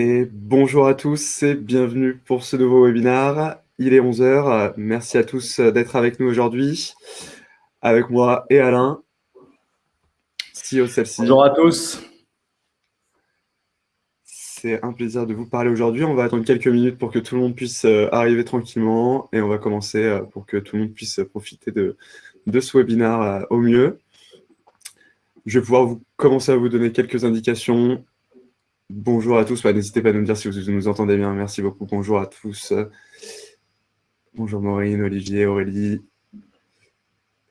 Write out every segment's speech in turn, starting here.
Et bonjour à tous et bienvenue pour ce nouveau webinaire. Il est 11h. Merci à tous d'être avec nous aujourd'hui. Avec moi et Alain, CEO celle-ci. Bonjour à tous. C'est un plaisir de vous parler aujourd'hui. On va attendre quelques minutes pour que tout le monde puisse euh, arriver tranquillement et on va commencer euh, pour que tout le monde puisse profiter de, de ce webinaire euh, au mieux. Je vais pouvoir vous commencer à vous donner quelques indications. Bonjour à tous. N'hésitez pas à nous dire si vous nous entendez bien. Merci beaucoup. Bonjour à tous. Bonjour Maureen, Olivier, Aurélie.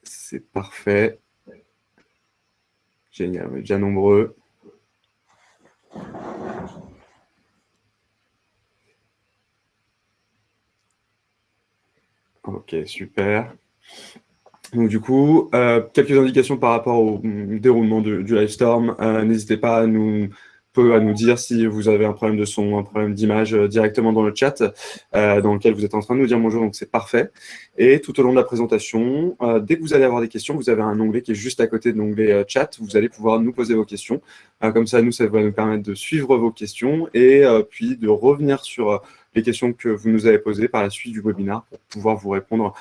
C'est parfait. Génial, on est déjà nombreux. Ok, super. Donc du coup, euh, quelques indications par rapport au déroulement du Livestorm. Euh, N'hésitez pas à nous, à nous dire si vous avez un problème de son, un problème d'image euh, directement dans le chat, euh, dans lequel vous êtes en train de nous dire bonjour, donc c'est parfait. Et tout au long de la présentation, euh, dès que vous allez avoir des questions, vous avez un onglet qui est juste à côté de l'onglet chat, vous allez pouvoir nous poser vos questions. comme ça, nous, ça va nous permettre de suivre vos questions et puis de revenir sur les questions que vous nous avez posées par la suite du webinaire pour pouvoir vous répondre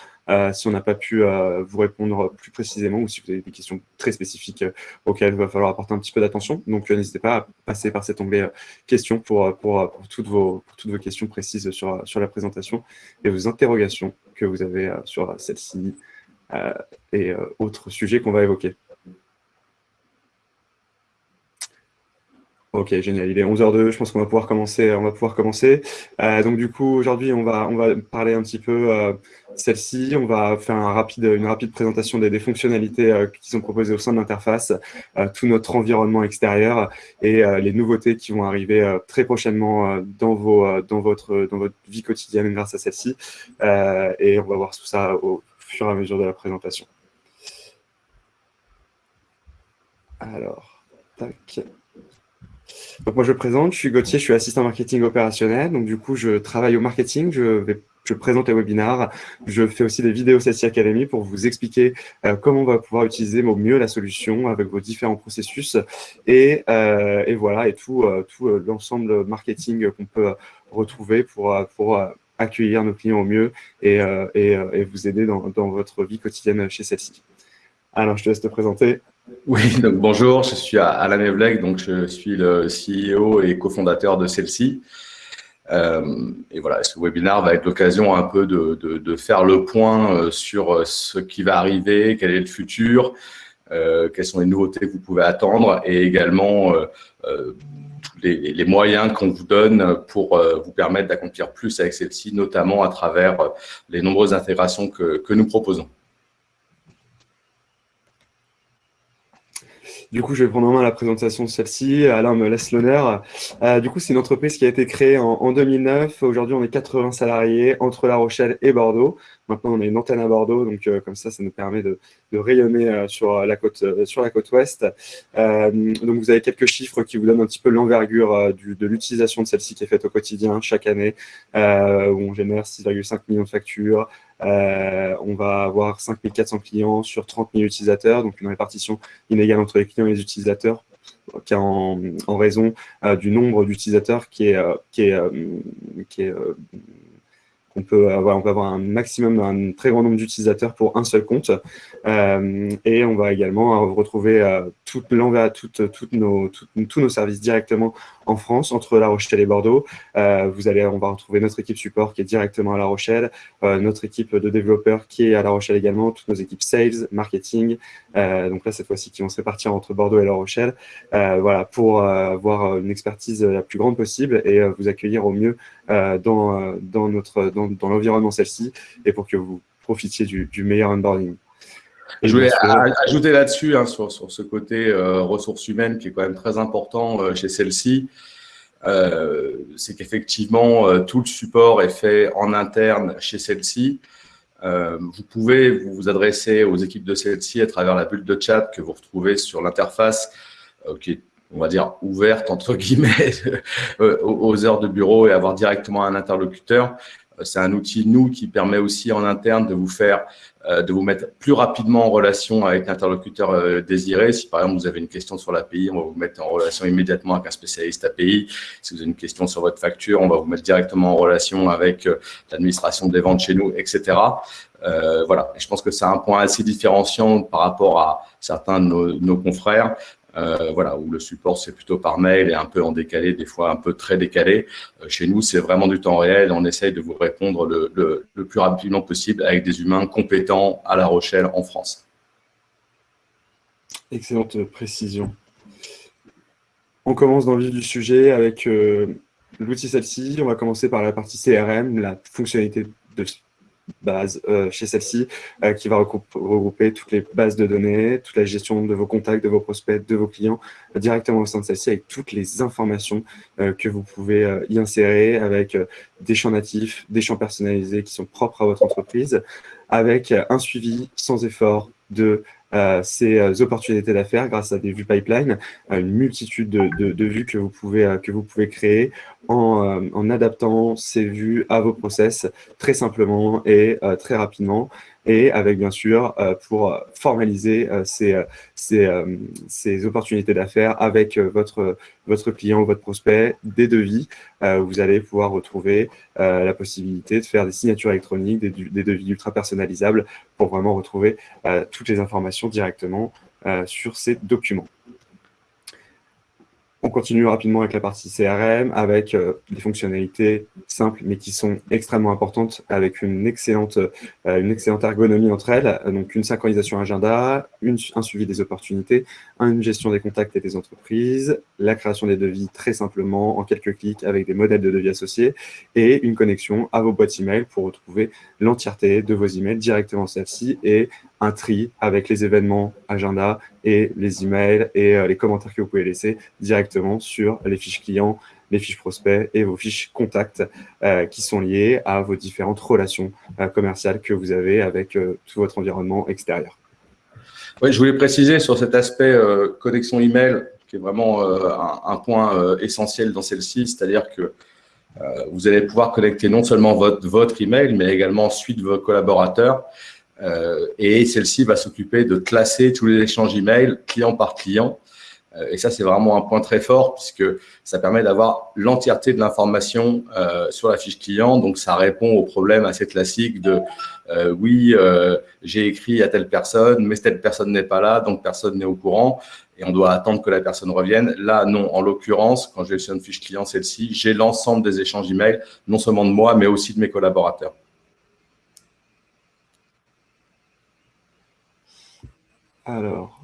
si on n'a pas pu euh, vous répondre plus précisément ou si vous avez des questions très spécifiques euh, auxquelles il va falloir apporter un petit peu d'attention. Donc, n'hésitez pas à passer par cet onglet questions pour, pour, toutes, vos, toutes vos questions précises sur, sur la présentation et vos interrogations que vous avez sur celle-ci et autres sujets qu'on va évoquer. Ok, génial. Il est 11h02, je pense qu'on va pouvoir commencer. On va pouvoir commencer. Euh, donc du coup, aujourd'hui, on va, on va parler un petit peu euh, celle-ci. On va faire une rapide présentation des, fonctionnalités euh, qui sont proposées au sein de l'interface, tout notre environnement extérieur et les nouveautés qui vont arriver très prochainement dans, vos, dans, votre, dans votre vie quotidienne grâce à celle-ci. et on va voir tout ça au fur et à mesure de la présentation. Alors, tac. Donc moi je me présente, je suis Gauthier, je suis assistant marketing opérationnel. Donc du coup, je travaille au marketing, je vais je présente les webinaires, je fais aussi des vidéos CSI Academy pour vous expliquer euh, comment on va pouvoir utiliser au mieux la solution avec vos différents processus et, euh, et voilà, et tout, euh, tout l'ensemble marketing qu'on peut retrouver pour, pour accueillir nos clients au mieux et, et, et vous aider dans, dans, votre vie quotidienne chez celle-ci. Alors, je te laisse te présenter. Oui, donc bonjour, je suis Alain Evleg, donc je suis le CEO et cofondateur de celle-ci. Euh, et voilà, ce webinaire va être l'occasion un peu de, faire le point euh, sur euh, ce qui va arriver, quel est le futur, quelles sont les nouveautés que vous pouvez attendre et également les, moyens qu'on vous donne pour vous permettre d'accomplir plus avec celle-ci, notamment à travers les nombreuses intégrations que nous proposons. Du coup, je vais prendre en main la présentation de celle-ci. Alain me laisse l'honneur. Euh, du coup, c'est une entreprise qui a été créée en, 2009. Aujourd'hui, on est 80 salariés entre La Rochelle et Bordeaux. Maintenant, on a une antenne à Bordeaux, donc euh, comme ça, ça nous permet de, rayonner euh, sur, la côte, sur la côte ouest. donc, vous avez quelques chiffres qui vous donnent un petit peu l'envergure de l'utilisation de celle-ci qui est faite au quotidien chaque année, où on génère 6,5 millions de factures, euh, on va avoir 5400 clients sur 30 000 utilisateurs, donc une répartition inégale entre les clients et les utilisateurs qui en, raison euh, du nombre d'utilisateurs qui euh, peut avoir, on peut avoir un maximum, un très grand nombre d'utilisateurs pour un seul compte. Et on va également retrouver toute toutes, toutes nos, tous nos services directement en France, entre La Rochelle et Bordeaux. Euh, vous allez, on va retrouver notre équipe support qui est directement à La Rochelle, notre équipe de développeurs qui est à La Rochelle également, toutes nos équipes sales, marketing. donc là, cette fois-ci, qui vont se répartir entre Bordeaux et La Rochelle. voilà, pour avoir une expertise la plus grande possible et vous accueillir au mieux dans, dans notre dans, dans l'environnement celle-ci et pour que vous profitiez du, du meilleur onboarding. Je voulais ajouter là-dessus, hein, sur, sur, ce côté euh, ressources humaines qui est quand même très important euh, chez celle-ci, euh, c'est qu'effectivement, tout le support est fait en interne chez celle-ci. vous pouvez vous, vous adresser aux équipes de celle-ci à travers la bulle de chat que vous retrouvez sur l'interface qui est on va dire, ouverte, entre guillemets, aux heures de bureau et avoir directement un interlocuteur. c'est un outil, nous, qui permet aussi en interne de vous faire, de vous mettre plus rapidement en relation avec l'interlocuteur désiré. Si par exemple vous avez une question sur l'API, on va vous mettre en relation immédiatement avec un spécialiste API. Si vous avez une question sur votre facture, on va vous mettre directement en relation avec l'administration des ventes chez nous, etc. Euh, voilà, je pense que c'est un point assez différenciant par rapport à certains de nos, confrères. Euh, voilà, où le support c'est plutôt par mail et un peu en décalé, des fois un peu très décalé. Euh, chez nous, c'est vraiment du temps réel. On essaye de vous répondre le, plus rapidement possible avec des humains compétents à La Rochelle, en France. Excellente précision. On commence dans le vif du sujet avec l'outil celle-ci. On va commencer par la partie CRM, la fonctionnalité de base euh, chez celle-ci euh, qui va regrouper toutes les bases de données, toute la gestion de vos contacts, de vos prospects, de vos clients euh, directement au sein de celle-ci avec toutes les informations que vous pouvez y insérer avec des champs natifs, des champs personnalisés qui sont propres à votre entreprise, avec un suivi sans effort de ces opportunités d'affaires grâce à des vues pipeline, une multitude de, vues que vous pouvez créer en, en, adaptant ces vues à vos process très simplement et très rapidement et avec bien sûr euh, pour formaliser euh, ces, ces, opportunités d'affaires avec euh, votre, votre client ou votre prospect des devis. vous allez pouvoir retrouver la possibilité de faire des signatures électroniques, des, des devis ultra personnalisables pour vraiment retrouver toutes les informations directement sur ces documents. On continue rapidement avec la partie CRM, avec euh, des fonctionnalités simples, mais qui sont extrêmement importantes, avec une excellente, euh, une excellente ergonomie entre elles. Donc, une synchronisation agenda, un suivi des opportunités, une gestion des contacts et des entreprises, la création des devis très simplement, en quelques clics, avec des modèles de devis associés, et une connexion à vos boîtes email pour retrouver l'entièreté de vos emails directement celle-ci et un tri avec les événements agenda et les emails et euh, les commentaires que vous pouvez laisser directement sur les fiches clients, les fiches prospects et vos fiches contacts euh, qui sont liées à vos différentes relations euh, commerciales que vous avez avec tout votre environnement extérieur. Oui, je voulais préciser sur cet aspect connexion email qui est vraiment un, point essentiel dans celle-ci, c'est-à-dire que vous allez pouvoir connecter non seulement votre, votre email, mais également suite de vos collaborateurs et celle-ci va s'occuper de classer tous les échanges email client par client. Euh, et ça, c'est vraiment un point très fort puisque ça permet d'avoir l'entièreté de l'information euh, sur la fiche client. Donc, ça répond au problème assez classique de oui, j'ai écrit à telle personne, mais telle personne n'est pas là, donc personne n'est au courant et on doit attendre que la personne revienne. Là, non. En l'occurrence, quand j'ai une fiche client, celle-ci, j'ai l'ensemble des échanges email, non seulement de moi, mais aussi de mes collaborateurs. Alors,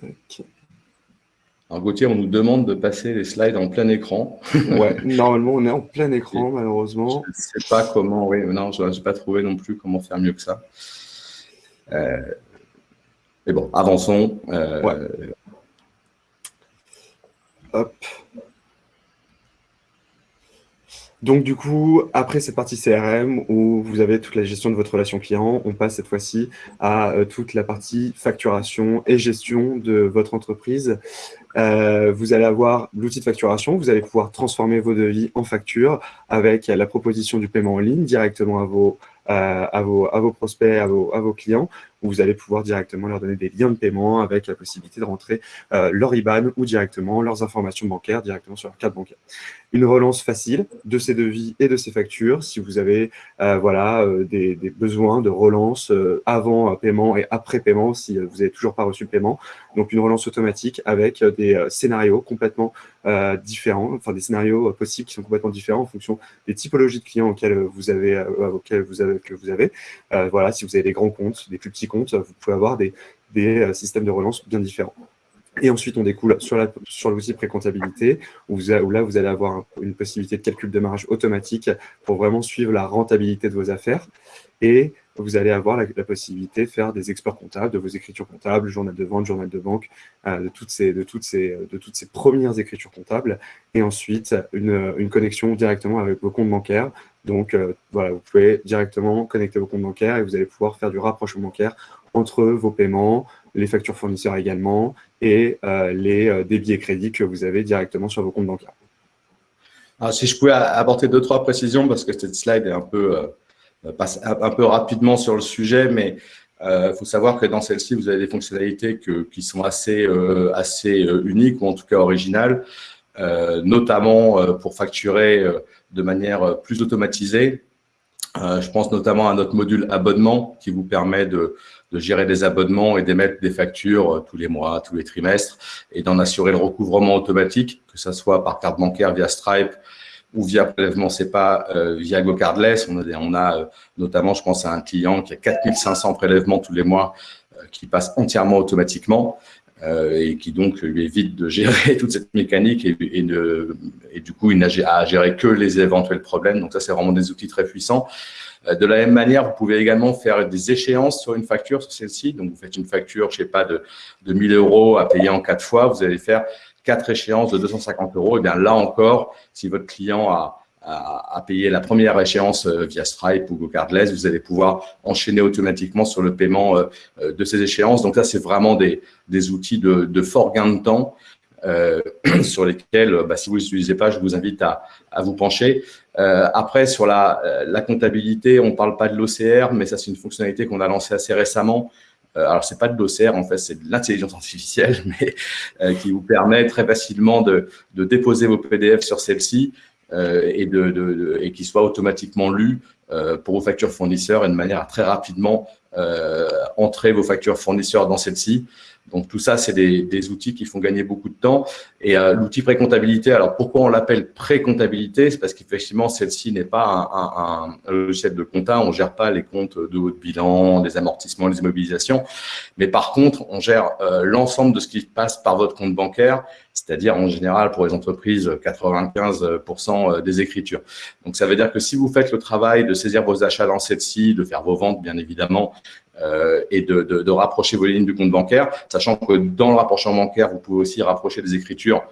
tac. Alors Gauthier, on nous demande de passer les slides en plein écran. ouais, normalement on est en plein écran, malheureusement. Je ne sais pas comment, oui, non, je n'ai pas trouvé non plus comment faire mieux que ça. Euh, mais bon, avançons. Euh, ouais. Hop. Donc du coup, après cette partie CRM où vous avez toute la gestion de votre relation client, on passe cette fois-ci à euh, toute la partie facturation et gestion de votre entreprise. Euh, vous allez avoir l'outil de facturation, vous allez pouvoir transformer vos devis en factures avec la proposition du paiement en ligne directement à vos, euh, à vos, à vos prospects, à vos, à vos clients où vous allez pouvoir directement leur donner des liens de paiement avec la possibilité de rentrer euh, leur IBAN ou directement leurs informations bancaires directement sur leur carte bancaire. Une relance facile de ces devis et de ces factures si vous avez euh, voilà, euh, des, besoins de relance avant paiement et après paiement si vous n'avez toujours pas reçu le paiement. Donc une relance automatique avec des scénarios complètement différents, enfin des scénarios possibles qui sont complètement différents en fonction des typologies de clients auxquels vous avez, auxquels vous avez que vous avez. voilà, si vous avez des grands comptes, des plus petits compte, vous pouvez avoir des, euh, systèmes de relance bien différents. Et ensuite, on découle sur l'outil sur pré-comptabilité, où, là, vous allez avoir une possibilité de calcul de marge automatique pour vraiment suivre la rentabilité de vos affaires. Et vous allez avoir la, possibilité de faire des exports comptables, de vos écritures comptables, journal de vente, journal de banque, euh, de, toutes ces, de, toutes ces, de toutes ces premières écritures comptables. Et ensuite, une, une connexion directement avec vos comptes bancaires. Donc, euh, voilà, vous pouvez directement connecter vos comptes bancaires et vous allez pouvoir faire du rapprochement bancaire entre vos paiements, les factures fournisseurs également, et euh, les débits et crédits que vous avez directement sur vos comptes bancaires. Alors, si je pouvais apporter deux, trois précisions, parce que cette slide est un peu, passe un peu rapidement sur le sujet, mais il faut savoir que dans celle-ci, vous avez des fonctionnalités qui sont assez, assez uniques ou en tout cas originales, notamment pour facturer de manière plus automatisée. je pense notamment à notre module abonnement qui vous permet de, gérer des abonnements et d'émettre des factures euh, tous les mois, tous les trimestres, et d'en assurer le recouvrement automatique, que ce soit par carte bancaire via Stripe ou via prélèvement SEPA euh, via GoCardless. On a, on a euh, notamment, je pense à un client qui a 4500 prélèvements tous les mois qui passent entièrement automatiquement. Et qui donc lui évite de gérer toute cette mécanique et, et, et du coup, il n'a à gérer que les éventuels problèmes. Donc ça, c'est vraiment des outils très puissants. Euh, de la même manière, vous pouvez également faire des échéances sur une facture, sur celle-ci. Donc, vous faites une facture, je sais pas, de, de 1000 euros à payer en quatre fois. Vous allez faire quatre échéances de 250 euros. Et bien là encore, si votre client a, a, payé la première échéance euh, via Stripe ou GoCardless, vous allez pouvoir enchaîner automatiquement sur le paiement euh, de ces échéances. Donc là, c'est vraiment des, des outils de, de, fort gain de temps euh, sur lesquels, bah, si vous ne les utilisez pas, je vous invite à, à vous pencher. Euh, après, sur la, euh, la comptabilité, on ne parle pas de l'OCR, mais ça, c'est une fonctionnalité qu'on a lancée assez récemment. Euh, alors, c'est pas de l'OCR, en fait, c'est de l'intelligence artificielle, mais euh, qui vous permet très facilement de, de déposer vos PDF sur celle-ci et, de, de, et qui soit automatiquement lu pour vos factures fournisseurs et de manière à très rapidement entrer vos factures fournisseurs dans celle-ci. Donc tout ça, c'est des, des, outils qui font gagner beaucoup de temps. Et euh, l'outil pré-comptabilité, alors pourquoi on l'appelle pré-comptabilité? C'est parce qu'effectivement, celle-ci n'est pas un, un, un, logiciel de compta. On gère pas les comptes de haut bilan, les amortissements, les immobilisations. Mais par contre, on gère euh, l'ensemble de ce qui passe par votre compte bancaire, c'est-à-dire en général pour les entreprises 95% des écritures. Donc ça veut dire que si vous faites le travail de saisir vos achats dans celle-ci, de faire vos ventes, bien évidemment, euh, et de, de, de, rapprocher vos lignes du compte bancaire, sachant que dans le rapprochement bancaire, vous pouvez aussi rapprocher des écritures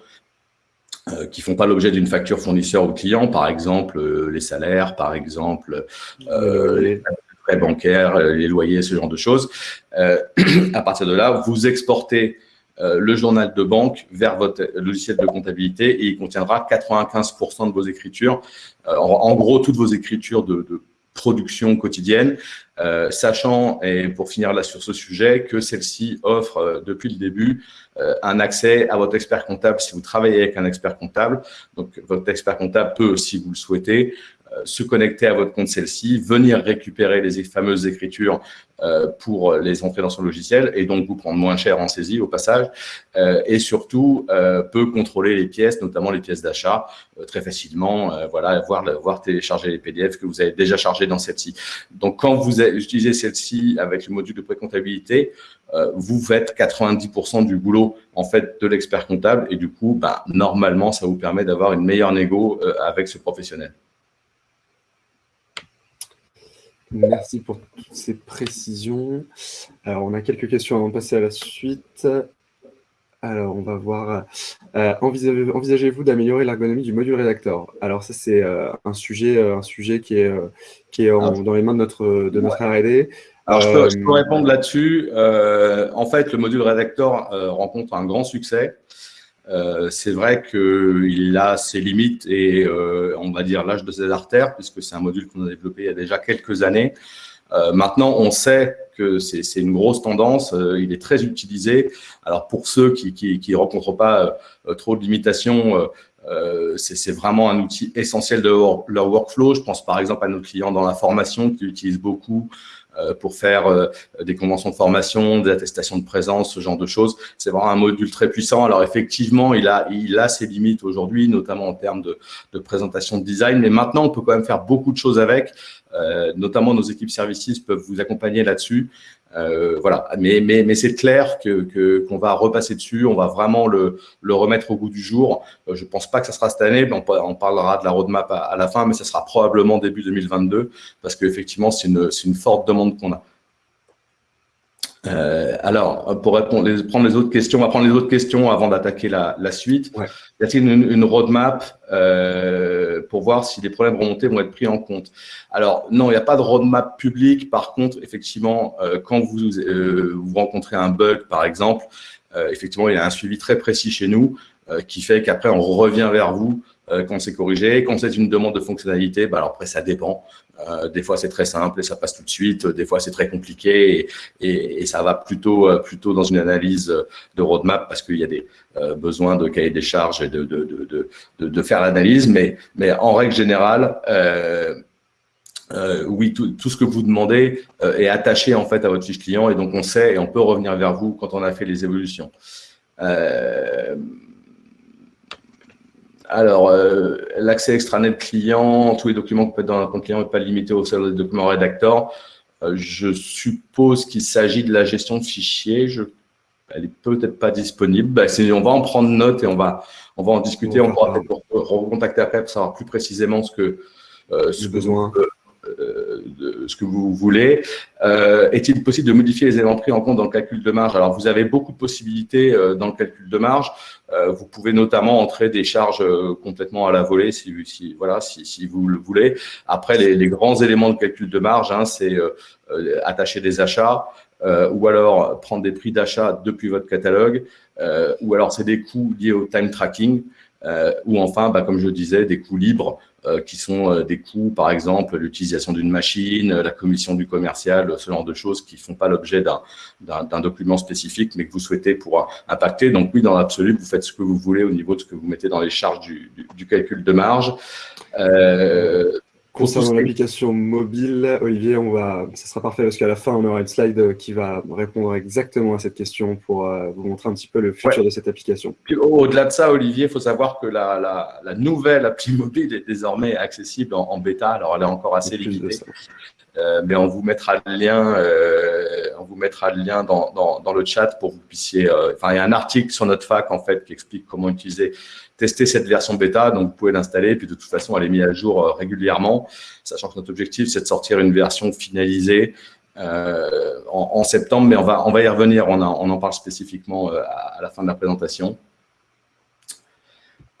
euh, qui font pas l'objet d'une facture fournisseur ou client, par exemple euh, les salaires, par exemple euh, les frais bancaires, les loyers, ce genre de choses. à partir de là, vous exportez le journal de banque vers votre logiciel de comptabilité et il contiendra 95% de vos écritures. En, en, gros, toutes vos écritures de, de production quotidienne, euh, sachant, et pour finir là sur ce sujet, que celle-ci offre euh, depuis le début euh, un accès à votre expert comptable si vous travaillez avec un expert comptable. Donc, votre expert comptable peut, si vous le souhaitez, euh, se connecter à votre compte celle-ci, venir récupérer les fameuses écritures euh, pour les entrer dans son logiciel et donc vous prendre moins cher en saisie au passage euh, et surtout peut contrôler les pièces, notamment les pièces d'achat très facilement, voilà, voir, voir télécharger les PDF que vous avez déjà chargés dans celle-ci. Donc quand vous utilisez celle-ci avec le module de précomptabilité, vous faites 90% du boulot en fait de l'expert comptable et du coup, bah, normalement, ça vous permet d'avoir une meilleure négo avec ce professionnel. Merci pour toutes ces précisions. Alors, on a quelques questions avant de passer à la suite. Alors, on va voir. Euh, Envisagez-vous d'améliorer l'ergonomie du module rédacteur Alors, ça, c'est euh, un, sujet, euh, un sujet qui est, qui est en, dans les mains de notre, de notre R&D. Alors, je peux, je peux répondre là-dessus. en fait, le module rédacteur rencontre un grand succès. Euh, c'est vrai qu'il a ses limites et euh, on va dire l'âge de ses artères, puisque c'est un module qu'on a développé il y a déjà quelques années. Euh, maintenant, on sait que c'est une grosse tendance, euh, il est très utilisé. Alors pour ceux qui ne qui, rencontrent pas euh, trop de limitations, c'est vraiment un outil essentiel de leur workflow. Je pense par exemple à nos clients dans la formation qui utilisent beaucoup pour faire euh, des conventions de formation, des attestations de présence, ce genre de choses. C'est vraiment un module très puissant. Alors effectivement, il a, il a ses limites aujourd'hui, notamment en termes de, de présentation de design, mais maintenant, on peut quand même faire beaucoup de choses avec. Euh, notamment nos équipes services peuvent vous accompagner là-dessus. Euh, voilà, mais, mais, mais c'est clair que qu'on va repasser dessus, on va vraiment le, le remettre au goût du jour. Euh, je pense pas que ça sera cette année, on, parlera de la roadmap à, à, la fin, mais ça sera probablement début 2022 parce qu'effectivement c'est une, une forte demande qu'on a. Euh, alors, pour répondre, les, prendre les autres questions, on va prendre les autres questions avant d'attaquer la, la, suite. Ouais. Y a-t-il une, une, roadmap euh, pour voir si les problèmes remontés vont être pris en compte? Alors, non, il n'y a pas de roadmap public. Par contre, effectivement, euh, quand vous, euh, vous rencontrez un bug, par exemple, euh, effectivement, il y a un suivi très précis chez nous. qui fait qu'après, on revient vers vous quand c'est corrigé. Quand c'est une demande de fonctionnalité, bah alors après, ça dépend. Euh, des fois, c'est très simple et ça passe tout de suite. Des fois, c'est très compliqué et, ça va plutôt, euh, plutôt dans une analyse de roadmap parce qu'il y a des euh, besoins de cahier des charges et de, de, de, de, faire l'analyse. Mais, mais en règle générale, oui, tout, ce que vous demandez est attaché en fait à votre fiche client et donc on sait et on peut revenir vers vous quand on a fait les évolutions. Alors, euh, l'accès extranet client, tous les documents que peut être dans un compte client n'est pas limité au seul des documents rédacteurs. Euh, je suppose qu'il s'agit de la gestion de fichiers. Je, elle n'est peut-être pas disponible. Ben, on va en prendre note et on va, on va en discuter. On, pourra peut-être recontacter après pour savoir plus précisément ce que, euh, ce besoin. De ce que vous voulez. Euh, Est-il possible de modifier les éléments pris en compte dans le calcul de marge? Alors, vous avez beaucoup de possibilités euh, dans le calcul de marge. Euh, vous pouvez notamment entrer des charges euh, complètement à la volée si, voilà, si, vous le voulez. Après, les, les, grands éléments de calcul de marge, hein, c'est attacher des achats, ou alors prendre des prix d'achat depuis votre catalogue, ou alors c'est des coûts liés au time tracking, ou enfin, bah, comme je disais, des coûts libres euh, qui sont euh, des coûts, par exemple, l'utilisation d'une machine, la commission du commercial, ce genre de choses qui ne font pas l'objet d'un document spécifique, mais que vous souhaitez pour impacter. Donc oui, dans l'absolu, vous faites ce que vous voulez au niveau de ce que vous mettez dans les charges du, du, du calcul de marge. Euh, Concernant l'application mobile, Olivier, on va, ça sera parfait parce qu'à la fin, on aura une slide qui va répondre exactement à cette question pour euh, vous montrer un petit peu le futur de cette application. Au-delà de ça, Olivier, il faut savoir que la, la, la, nouvelle appli mobile est désormais accessible en, en bêta. Alors, elle est encore assez limitée. Euh, mais on vous mettra le lien, euh, on vous mettra le lien dans, dans, dans, le chat pour que vous puissiez. Euh, enfin, il y a un article sur notre fac en fait qui explique comment utiliser, tester cette version bêta. Donc, vous pouvez l'installer. Puis de toute façon, elle est mise à jour euh, régulièrement, sachant que notre objectif c'est de sortir une version finalisée euh, en, septembre. Mais on va y revenir. On, en parle spécifiquement à, à, la fin de la présentation.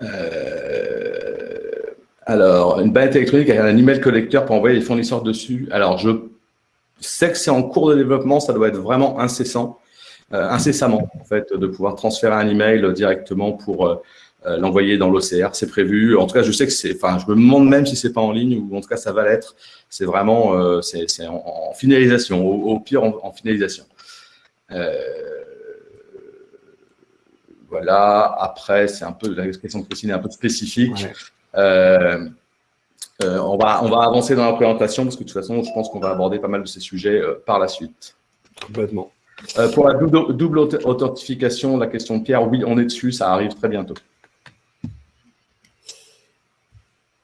Euh, alors, une banette électronique avec un email collecteur pour envoyer les fournisseurs dessus. Alors, je sais que c'est en cours de développement, ça doit être vraiment incessant, euh, incessamment, en fait, de pouvoir transférer un email directement pour euh, l'envoyer dans l'OCR. C'est prévu. En tout cas, je sais que c'est, enfin, je me demande même si c'est pas en ligne ou en tout cas, ça va l'être. C'est vraiment, euh, c'est en, en, finalisation, au, au pire en, en finalisation. Euh, voilà. Après, c'est un peu la question de Christine est un peu spécifique. Ouais. On, va, on va avancer dans la présentation parce que de toute façon, je pense qu'on va aborder pas mal de ces sujets par la suite. Complètement. Pour la double, double, authentification, la question de Pierre, oui, on est dessus, ça arrive très bientôt.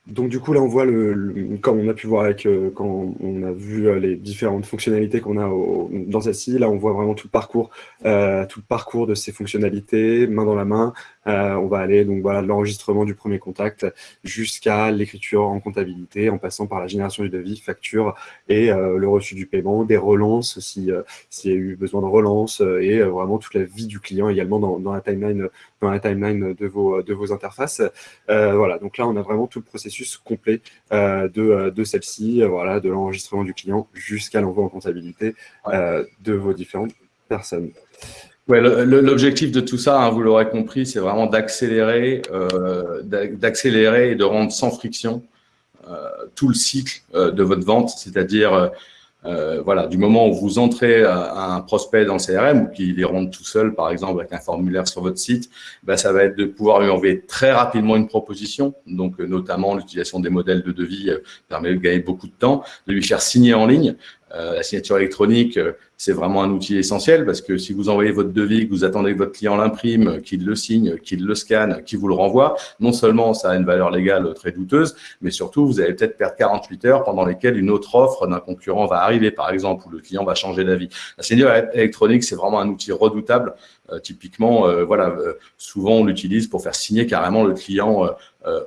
Donc du coup là on voit le, comme on a pu voir avec euh, quand on a vu euh, les différentes fonctionnalités qu'on a au, dans celle-ci, là on voit vraiment tout le parcours, euh, tout le parcours de ces fonctionnalités, main dans la main. Euh, on va aller donc voilà l'enregistrement du premier contact jusqu'à l'écriture en comptabilité, en passant par la génération du devis, facture et euh, le reçu du paiement, des relances si s'il y a eu besoin de relance et vraiment toute la vie du client également dans, dans la timeline dans la timeline de vos de vos interfaces. voilà donc là on a vraiment tout le processus complet euh, de, euh, de celle-ci, euh, voilà, de l'enregistrement du client jusqu'à l'envoi en comptabilité de vos différentes personnes. Ouais, L'objectif de tout ça, hein, vous l'aurez compris, c'est vraiment d'accélérer, euh, d'accélérer et de rendre sans friction euh, tout le cycle euh, de votre vente, c'est-à-dire euh, voilà, du moment où vous entrez un prospect dans le CRM ou qu'il les rentre tout seul, par exemple, avec un formulaire sur votre site, ben, ça va être de pouvoir lui envoyer très rapidement une proposition. Donc, euh, notamment, l'utilisation des modèles de devis euh, permet de gagner beaucoup de temps, de lui faire signer en ligne. Euh, la signature électronique, euh, c'est vraiment un outil essentiel parce que si vous envoyez votre devis, que vous attendez que votre client l'imprime, qu'il le signe, qu'il le scanne, qu'il vous le renvoie, non seulement ça a une valeur légale très douteuse, mais surtout vous allez peut-être perdre 48 heures pendant lesquelles une autre offre d'un concurrent va arriver, par exemple, ou le client va changer d'avis. La signature électronique, c'est vraiment un outil redoutable. Euh, typiquement, euh, voilà, euh, souvent on l'utilise pour faire signer carrément le client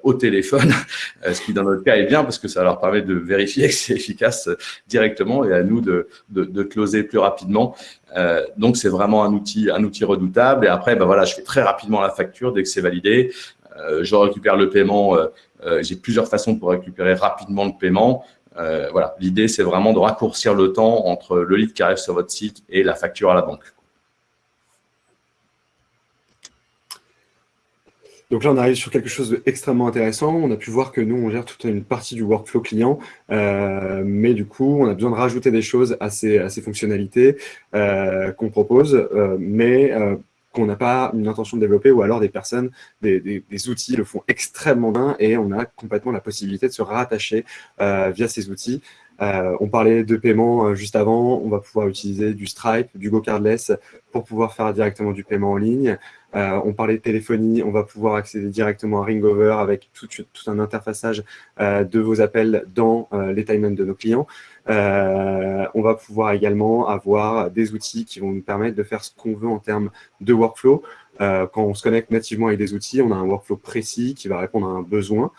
au téléphone, ce qui dans notre cas est bien parce que ça leur permet de vérifier que c'est efficace directement et à nous de, de, de closer plus rapidement. Euh, donc c'est vraiment un outil, un outil redoutable. Et après, ben voilà, je fais très rapidement la facture dès que c'est validé. Euh, je récupère le paiement. Euh, J'ai plusieurs façons pour récupérer rapidement le paiement. voilà, l'idée c'est vraiment de raccourcir le temps entre le lead qui arrive sur votre site et la facture à la banque. Donc là, on arrive sur quelque chose d'extrêmement intéressant. On a pu voir que nous, on gère toute une partie du workflow client, euh, mais du coup, on a besoin de rajouter des choses à ces, fonctionnalités euh, qu'on propose, euh, mais qu'on n'a pas une intention de développer, ou alors des personnes, des, outils le font extrêmement bien, et on a complètement la possibilité de se rattacher via ces outils. On parlait de paiement juste avant, on va pouvoir utiliser du Stripe, du GoCardless pour pouvoir faire directement du paiement en ligne. Euh, on parlait de téléphonie, on va pouvoir accéder directement à Ringover avec tout, un interfaçage euh, de vos appels dans euh, les timelines de nos clients. on va pouvoir également avoir des outils qui vont nous permettre de faire ce qu'on veut en termes de workflow. quand on se connecte nativement avec des outils, on a un workflow précis qui va répondre à un besoin.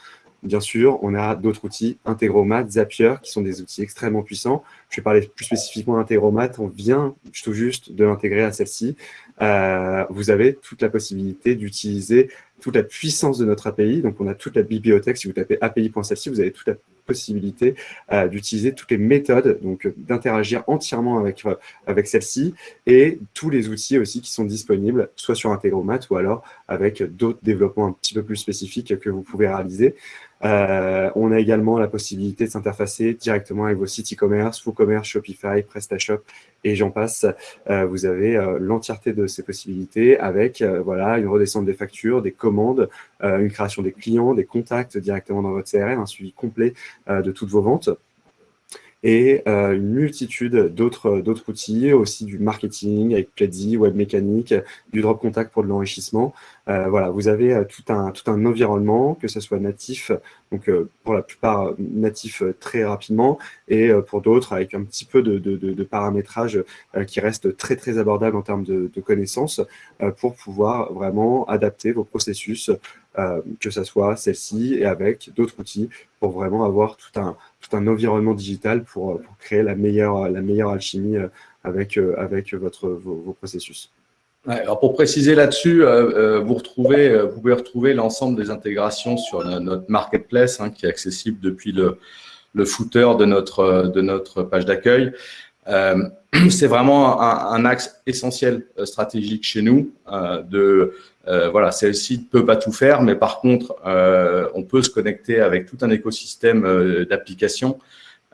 Bien sûr, on a d'autres outils, Integromat, Zapier, qui sont des outils extrêmement puissants. Je vais parler plus spécifiquement d'Integromat. On vient tout juste de l'intégrer à celle-ci. Euh, vous avez toute la possibilité d'utiliser toute la puissance de notre API. Donc, on a toute la bibliothèque. Si vous tapez api.celle-ci, vous avez toute la possibilité euh, d'utiliser toutes les méthodes, donc d'interagir entièrement avec, euh, avec celle-ci et tous les outils aussi qui sont disponibles, soit sur Integromat ou alors avec d'autres développements un petit peu plus spécifiques que vous pouvez réaliser. Euh, on a également la possibilité de s'interfacer directement avec vos sites e-commerce, WooCommerce, Shopify, PrestaShop et j'en passe. Euh, vous avez euh, l'entièreté de ces possibilités avec voilà une redescente des factures, des commandes, une création des clients, des contacts directement dans votre CRM, un suivi complet de toutes vos ventes et une multitude d'autres outils, aussi du marketing avec Pledzi, Web Mécanique, du Drop Contact pour de l'enrichissement. Euh, voilà, vous avez euh, tout un, tout un environnement, que ce soit natif, donc euh, pour la plupart natif très rapidement, et pour d'autres avec un petit peu de, de, de, paramétrage qui reste très très abordable en termes de, connaissances pour pouvoir vraiment adapter vos processus, que ce soit celle-ci et avec d'autres outils pour vraiment avoir tout un, tout un environnement digital pour, pour créer la meilleure, la meilleure alchimie avec, avec votre, vos processus alors pour préciser là-dessus, euh, euh, euh, vous pouvez retrouver l'ensemble des intégrations sur notre marketplace hein, qui est accessible depuis le, footer de notre, de notre page d'accueil. C'est vraiment un, un, axe essentiel stratégique chez nous. de voilà, celle-ci ne peut pas tout faire, mais par contre, on peut se connecter avec tout un écosystème d'applications.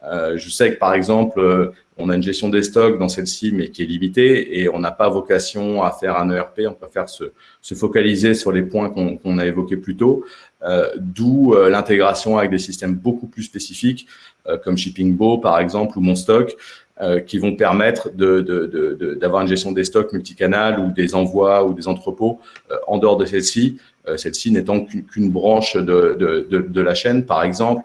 je sais que par exemple, on a une gestion des stocks dans celle-ci, mais qui est limitée, et on n'a pas vocation à faire un ERP, on préfère se, se focaliser sur les points qu'on a évoqués plus tôt, euh, d'où euh, l'intégration avec des systèmes beaucoup plus spécifiques, euh, comme ShippingBo par exemple, ou MonStock, qui vont permettre d'avoir de, de, une gestion des stocks multicanal ou des envois ou des entrepôts en dehors de celle-ci, celle-ci n'étant qu'une branche de, la chaîne, par exemple.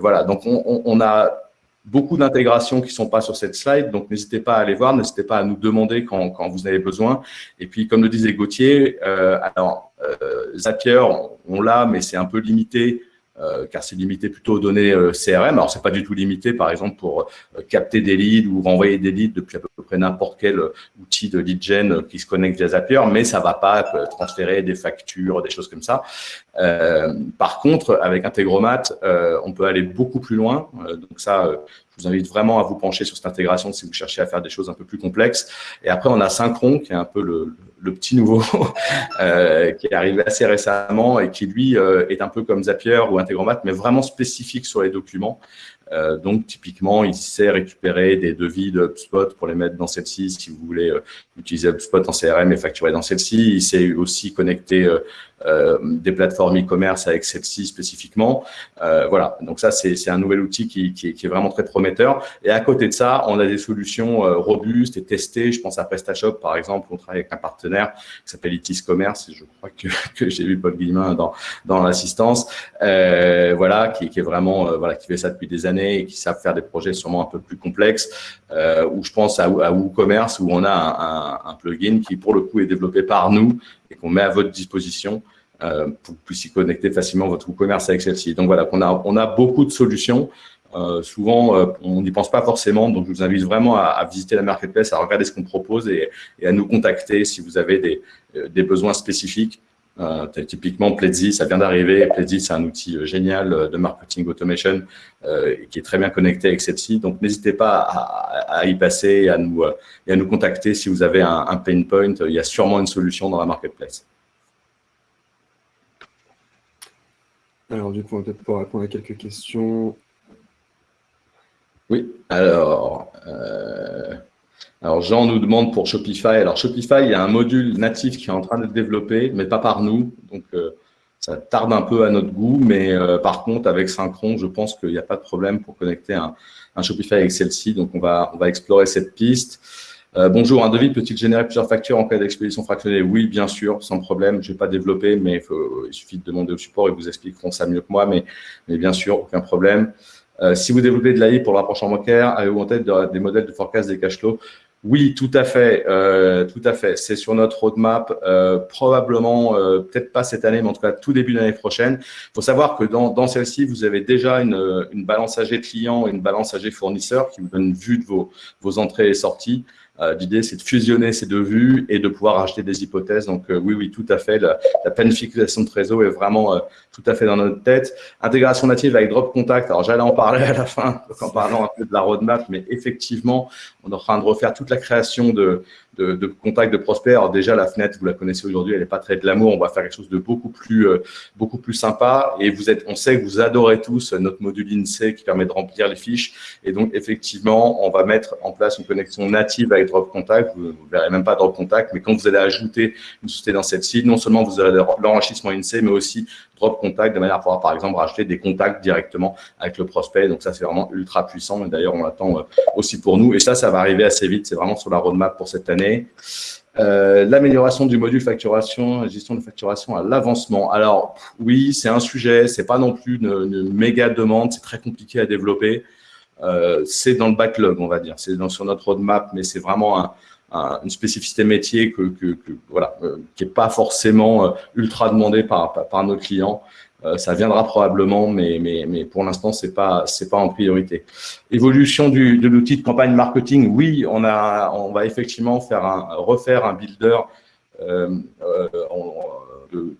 voilà, donc on, on a beaucoup d'intégrations qui ne sont pas sur cette slide, donc n'hésitez pas à aller voir, n'hésitez pas à nous demander quand, quand, vous avez besoin. Et puis, comme le disait Gauthier, euh, alors, euh, Zapier, on l'a, mais c'est un peu limité euh, car c'est limité plutôt aux données euh, CRM. Alors, c'est pas du tout limité, par exemple, pour euh, capter des leads ou renvoyer des leads depuis à peu près n'importe quel outil de lead gen qui se connecte via Zapier, mais ça va pas transférer des factures, des choses comme ça. par contre, avec Integromat, on peut aller beaucoup plus loin. donc ça, je vous invite vraiment à vous pencher sur cette intégration si vous cherchez à faire des choses un peu plus complexes. Et après, on a Synchron, qui est un peu le, le petit nouveau euh, qui est arrivé assez récemment et qui, lui, euh, est un peu comme Zapier ou Integromat, mais vraiment spécifique sur les documents. Euh, donc, typiquement, il sait récupérer des devis de HubSpot pour les mettre dans celle-ci si vous voulez utiliser HubSpot en CRM et facturer dans celle-ci. Il sait aussi connecter des plateformes e-commerce avec celle-ci spécifiquement. Euh, voilà, donc ça, c'est un nouvel outil qui, qui, qui, est vraiment très prometteur. Et à côté de ça, on a des solutions robustes et testées. Je pense à PrestaShop, par exemple. On travaille avec un partenaire qui s'appelle Itis Commerce. Je crois que, que j'ai vu Paul Guillemin dans, dans l'assistance. voilà, qui, qui, est vraiment, voilà, qui fait ça depuis des années et qui savent faire des projets sûrement un peu plus complexes, euh, ou je pense à, à WooCommerce où on a un, plugin qui pour le coup est développé par nous et qu'on met à votre disposition euh, pour que vous puissiez connecter facilement votre WooCommerce avec celle-ci. Donc voilà, on a, on a beaucoup de solutions. Euh, souvent, euh, on n'y pense pas forcément, donc je vous invite vraiment à, visiter la marketplace, à regarder ce qu'on propose et, et, à nous contacter si vous avez des, des besoins spécifiques. Euh, typiquement, Pledzi, ça vient d'arriver. Pledzi, c'est un outil euh, génial euh, de marketing automation euh, qui est très bien connecté avec celle-ci. Donc, n'hésitez pas à, à, y passer et à, nous, et à nous contacter si vous avez un, un, pain point. Il y a sûrement une solution dans la marketplace. Alors, du coup, on va peut-être pouvoir répondre à quelques questions. Oui, alors, euh, alors Jean nous demande pour Shopify. Alors, Shopify, il y a un module natif qui est en train d'être développé, mais pas par nous. Donc, euh, ça tarde un peu à notre goût, mais euh, par contre, avec Synchron, je pense qu'il n'y a pas de problème pour connecter un, Shopify avec celle-ci. Donc, on va, on va explorer cette piste. Euh, bonjour, un devis peut-il générer plusieurs factures en cas d'expédition fractionnée Oui, bien sûr, sans problème. Je n'ai pas développé, mais il suffit de demander au support, ils vous expliqueront ça mieux que moi, mais, mais bien sûr, aucun problème. Si vous développez de l'AI pour le rapprochement bancaire, avez-vous en tête des modèles de forecast des cash flows? Oui, tout à fait, euh, tout à fait. C'est sur notre roadmap, euh, probablement, euh, peut-être pas cette année, mais en tout cas tout début de l'année prochaine. Il faut savoir que dans, celle-ci, vous avez déjà une, une balance AG client et une balance AG fournisseur qui vous donne vue de vos, vos entrées et sorties. Euh, l'idée, c'est de fusionner ces deux vues et de pouvoir acheter des hypothèses. Donc, euh, oui, oui, tout à fait. La, planification de Trésor est vraiment euh, tout à fait dans notre tête. Intégration native avec Drop Contact. Alors, j'allais en parler à la fin, en parlant un peu de la roadmap, mais effectivement, on est en train de refaire toute la création de, de, de contact de prospects. Alors déjà, la fenêtre, vous la connaissez aujourd'hui, elle n'est pas très de l'amour. On va faire quelque chose de beaucoup plus, euh, beaucoup plus sympa. Et vous êtes, on sait que vous adorez tous notre module INSEE qui permet de remplir les fiches. Et donc, effectivement, on va mettre en place une connexion native avec Drop Contact. Vous ne verrez même pas Drop Contact, mais quand vous allez ajouter une société dans site, non seulement vous avez l'enrichissement INSEE, mais aussi Drop Contact de manière à pouvoir, par exemple, rajouter des contacts directement avec le prospect. Donc ça, c'est vraiment ultra puissant. Et d'ailleurs, on l'attend euh, aussi pour nous. Et ça, ça va arriver assez vite. C'est vraiment sur la roadmap pour cette année. Euh, l'amélioration du module facturation, gestion de facturation à l'avancement. Alors oui, c'est un sujet, c'est pas non plus une, méga demande, c'est très compliqué à développer. Euh, c'est dans le backlog, on va dire, c'est sur notre roadmap, mais c'est vraiment un, une spécificité métier que, que, voilà, euh, qui n'est pas forcément euh, ultra demandée par, par, nos clients. Euh, ça viendra probablement, mais, mais, mais pour l'instant, ce n'est pas, pas en priorité. Évolution du, de l'outil de campagne marketing, oui, on, a, on va effectivement faire un, refaire un builder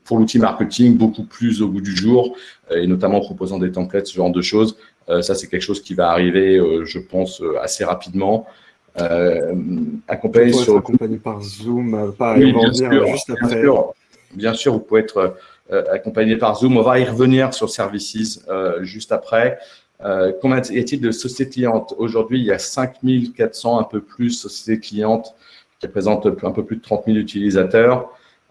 pour l'outil marketing beaucoup plus au bout du jour, et notamment en proposant des templates, ce genre de choses. ça, c'est quelque chose qui va arriver, je pense, assez rapidement. Euh, accompagné, sur... accompagné par Zoom, euh, pas oui, bien sûr, juste après. Bien sûr, bien sûr, vous pouvez être euh, accompagné par Zoom. On va y revenir sur Services juste après. Euh, combien y a-t-il de sociétés clientes Aujourd'hui, il y a 5400, un peu plus, sociétés clientes qui représentent un peu plus de 30 000 utilisateurs.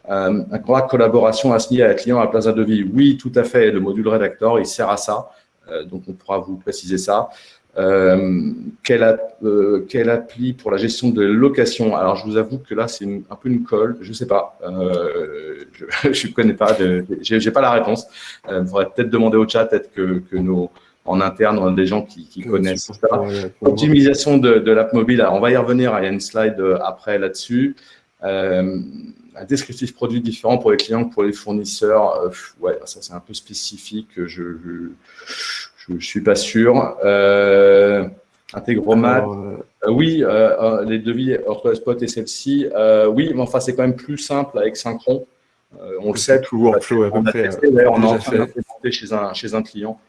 Euh, un contrat de collaboration assigné à un client à Plaza de Vie. Oui, tout à fait. Le module rédacteur, il sert à ça. Euh, donc, on pourra vous préciser ça. Euh, quelle, euh, quelle, appli pour la gestion de location? Alors, je vous avoue que là, c'est un peu une colle. Je ne sais pas. Euh, je ne connais pas. Je n'ai pas la réponse. Il euh, faudrait peut-être demander au chat, peut-être que, que, nos, en interne, on a des gens qui, qui connaissent ça. Optimisation de, de l'app mobile. Alors, on va y revenir. Il y a une slide euh, après là-dessus. un descriptif produit différent pour les clients que pour les fournisseurs. ouais, ça, c'est un peu spécifique. je, je je ne suis pas sûr. Euh, Intégromat, euh, oui, euh, les devis spot et celle-ci, oui, mais enfin, c'est quand même plus simple avec Synchron. on le sait, tout workflow on, a testé, on est en train d'implémenter chez un, chez un client.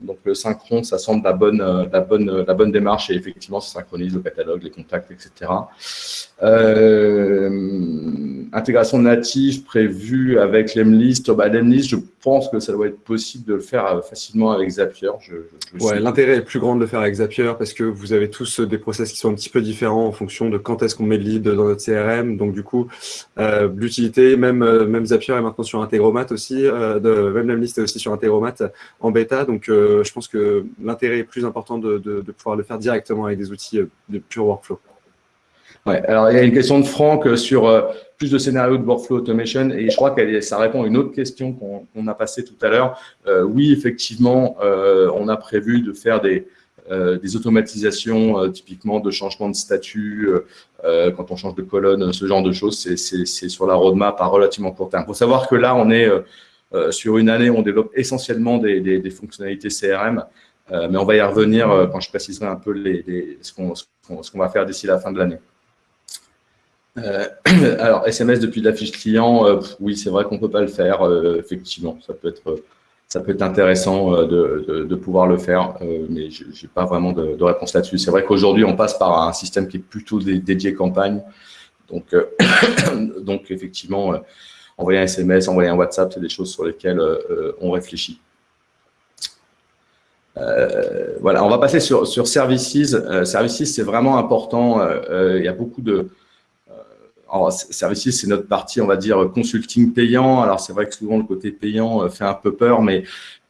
Donc, le synchron, ça semble la bonne, la bonne, la bonne démarche et effectivement, ça synchronise le catalogue, les contacts, etc. Euh, intégration native prévue avec l'Emlist. Bah, L'Emlist, je pense que ça doit être possible de le faire euh, facilement avec Zapier. Je, ouais, l'intérêt est plus grand de le faire avec Zapier parce que vous avez tous des process qui sont un petit peu différents en fonction de quand est-ce qu'on met le lead dans notre CRM. Donc, du coup, euh, l'utilité, même, euh, même Zapier est maintenant sur Integromat aussi, euh, de, même l'Emlist est aussi sur Integromat en bêta. Donc, euh, je pense que l'intérêt est plus important de, de, de pouvoir le faire directement avec des outils de pure workflow. Ouais, alors il y a une question de Franck euh, sur euh, plus de scénarios de workflow automation et je crois que ça répond à une autre question qu'on a passée tout à l'heure. Euh, oui, effectivement, euh, on a prévu de faire des, euh, des automatisations, typiquement de changement de statut, quand on change de colonne, ce genre de choses. C'est sur la roadmap à relativement court terme. Il faut savoir que là, on est sur une année, on développe essentiellement des, des, des fonctionnalités CRM, mais on va y revenir quand je préciserai un peu les, les ce qu'on va faire d'ici la fin de l'année. Euh, alors, SMS depuis la fiche client, euh, oui, c'est vrai qu'on ne peut pas le faire, euh, effectivement. Ça peut être, ça peut être intéressant de, de, pouvoir le faire, mais je n'ai pas vraiment de, de réponse là-dessus. C'est vrai qu'aujourd'hui, on passe par un système qui est plutôt dédié campagne. Donc, donc effectivement, envoyer un SMS, envoyer un WhatsApp, c'est des choses sur lesquelles on réfléchit. voilà, on va passer sur Services. services, c'est vraiment important. il y a beaucoup de, alors, Services, c'est notre partie, on va dire, consulting payant. Alors, c'est vrai que souvent, le côté payant euh, fait un peu peur, mais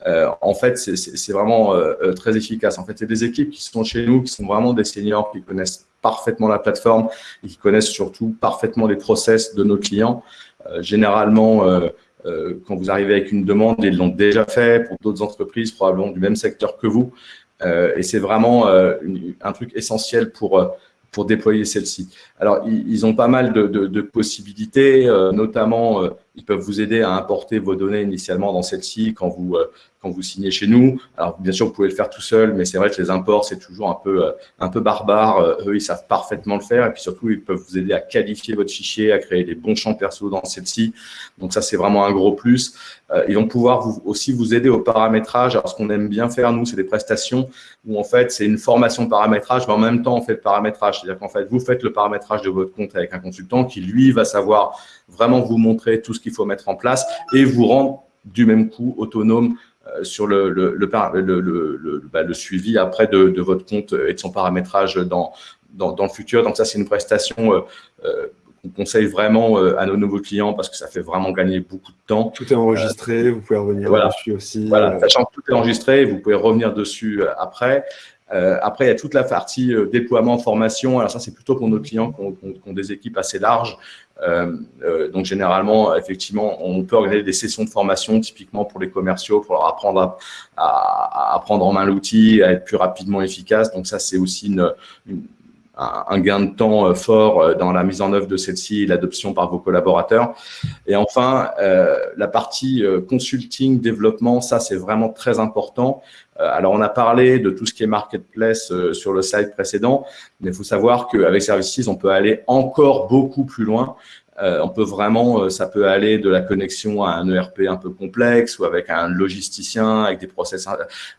euh, en fait, c'est vraiment euh, très efficace. En fait, c'est des équipes qui sont chez nous, qui sont vraiment des seniors, qui connaissent parfaitement la plateforme et qui connaissent surtout parfaitement les process de nos clients. généralement, quand vous arrivez avec une demande, ils l'ont déjà fait pour d'autres entreprises, probablement du même secteur que vous. et c'est vraiment un truc essentiel pour pour déployer celle-ci. Alors, ils, ont pas mal de, possibilités, euh, notamment, euh, ils peuvent vous aider à importer vos données initialement dans celle-ci quand vous, euh, quand vous signez chez nous. Alors, bien sûr, vous pouvez le faire tout seul, mais c'est vrai que les imports, c'est toujours un peu, euh, un peu barbare. Euh, eux, ils savent parfaitement le faire. Et puis surtout, ils peuvent vous aider à qualifier votre fichier, à créer des bons champs perso dans celle-ci. Donc ça, c'est vraiment un gros plus. Euh, ils vont pouvoir vous, aussi vous aider au paramétrage. Alors, ce qu'on aime bien faire, nous, c'est des prestations où, en fait, c'est une formation paramétrage, mais en même temps, on fait le paramétrage. C'est-à-dire qu'en fait, vous faites le paramétrage de votre compte avec un consultant qui, lui, va savoir vraiment vous montrer tout ce qu'il faut mettre en place et vous rendre du même coup autonome sur le, le, le, bah, le, suivi après de, de, votre compte et de son paramétrage dans, dans, dans le futur. Donc ça, c'est une prestation euh, euh, qu'on conseille vraiment à nos nouveaux clients parce que ça fait vraiment gagner beaucoup de temps. Tout est enregistré, vous pouvez revenir dessus aussi. Voilà, sachant que tout est enregistré, vous pouvez revenir dessus après. Euh, après, il y a toute la partie euh, déploiement, formation. Alors ça, c'est plutôt pour nos clients qui ont, des équipes assez larges. Euh, donc généralement, effectivement, on peut organiser des sessions de formation typiquement pour les commerciaux, pour leur apprendre à, prendre en main l'outil, à être plus rapidement efficace. Donc ça, c'est aussi une un gain de temps euh, fort dans la mise en œuvre de celle-ci et l'adoption par vos collaborateurs. Et enfin, euh, la partie consulting, développement, ça c'est vraiment très important. Euh, alors, on a parlé de tout ce qui est marketplace euh, sur le slide précédent, mais il faut savoir qu'avec Services, on peut aller encore beaucoup plus loin. Euh, on peut vraiment, euh, ça peut aller de la connexion à un ERP un peu complexe ou avec un logisticien avec des process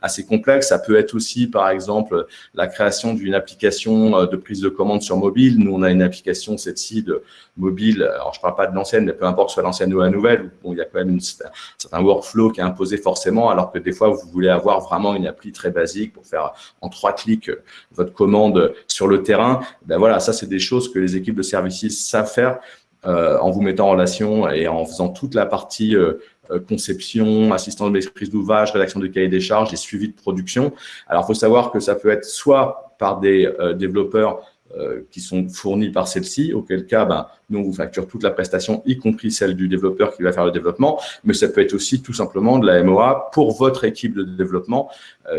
assez complexes. Ça peut être aussi, par exemple, la création d'une application euh, de prise de commande sur mobile. Nous, on a une application, cette-ci, de mobile. Alors, je parle pas de l'ancienne, mais peu importe soit l'ancienne ou la nouvelle. Bon, il y a quand même une, un certain workflow qui est imposé forcément, alors que des fois, vous voulez avoir vraiment une appli très basique pour faire en trois clics votre commande sur le terrain. Ben voilà, ça, c'est des choses que les équipes de services savent faire. Euh, en vous mettant en relation et en faisant toute la partie euh, euh, conception, assistance de maîtrise d'ouvrage, rédaction de cahier des charges et suivi de production. Alors, il faut savoir que ça peut être soit par des développeurs qui sont fournis par celle-ci, auquel cas, ben, nous, on vous facture toute la prestation, y compris celle du développeur qui va faire le développement, mais ça peut être aussi tout simplement de la MOA pour votre équipe de développement,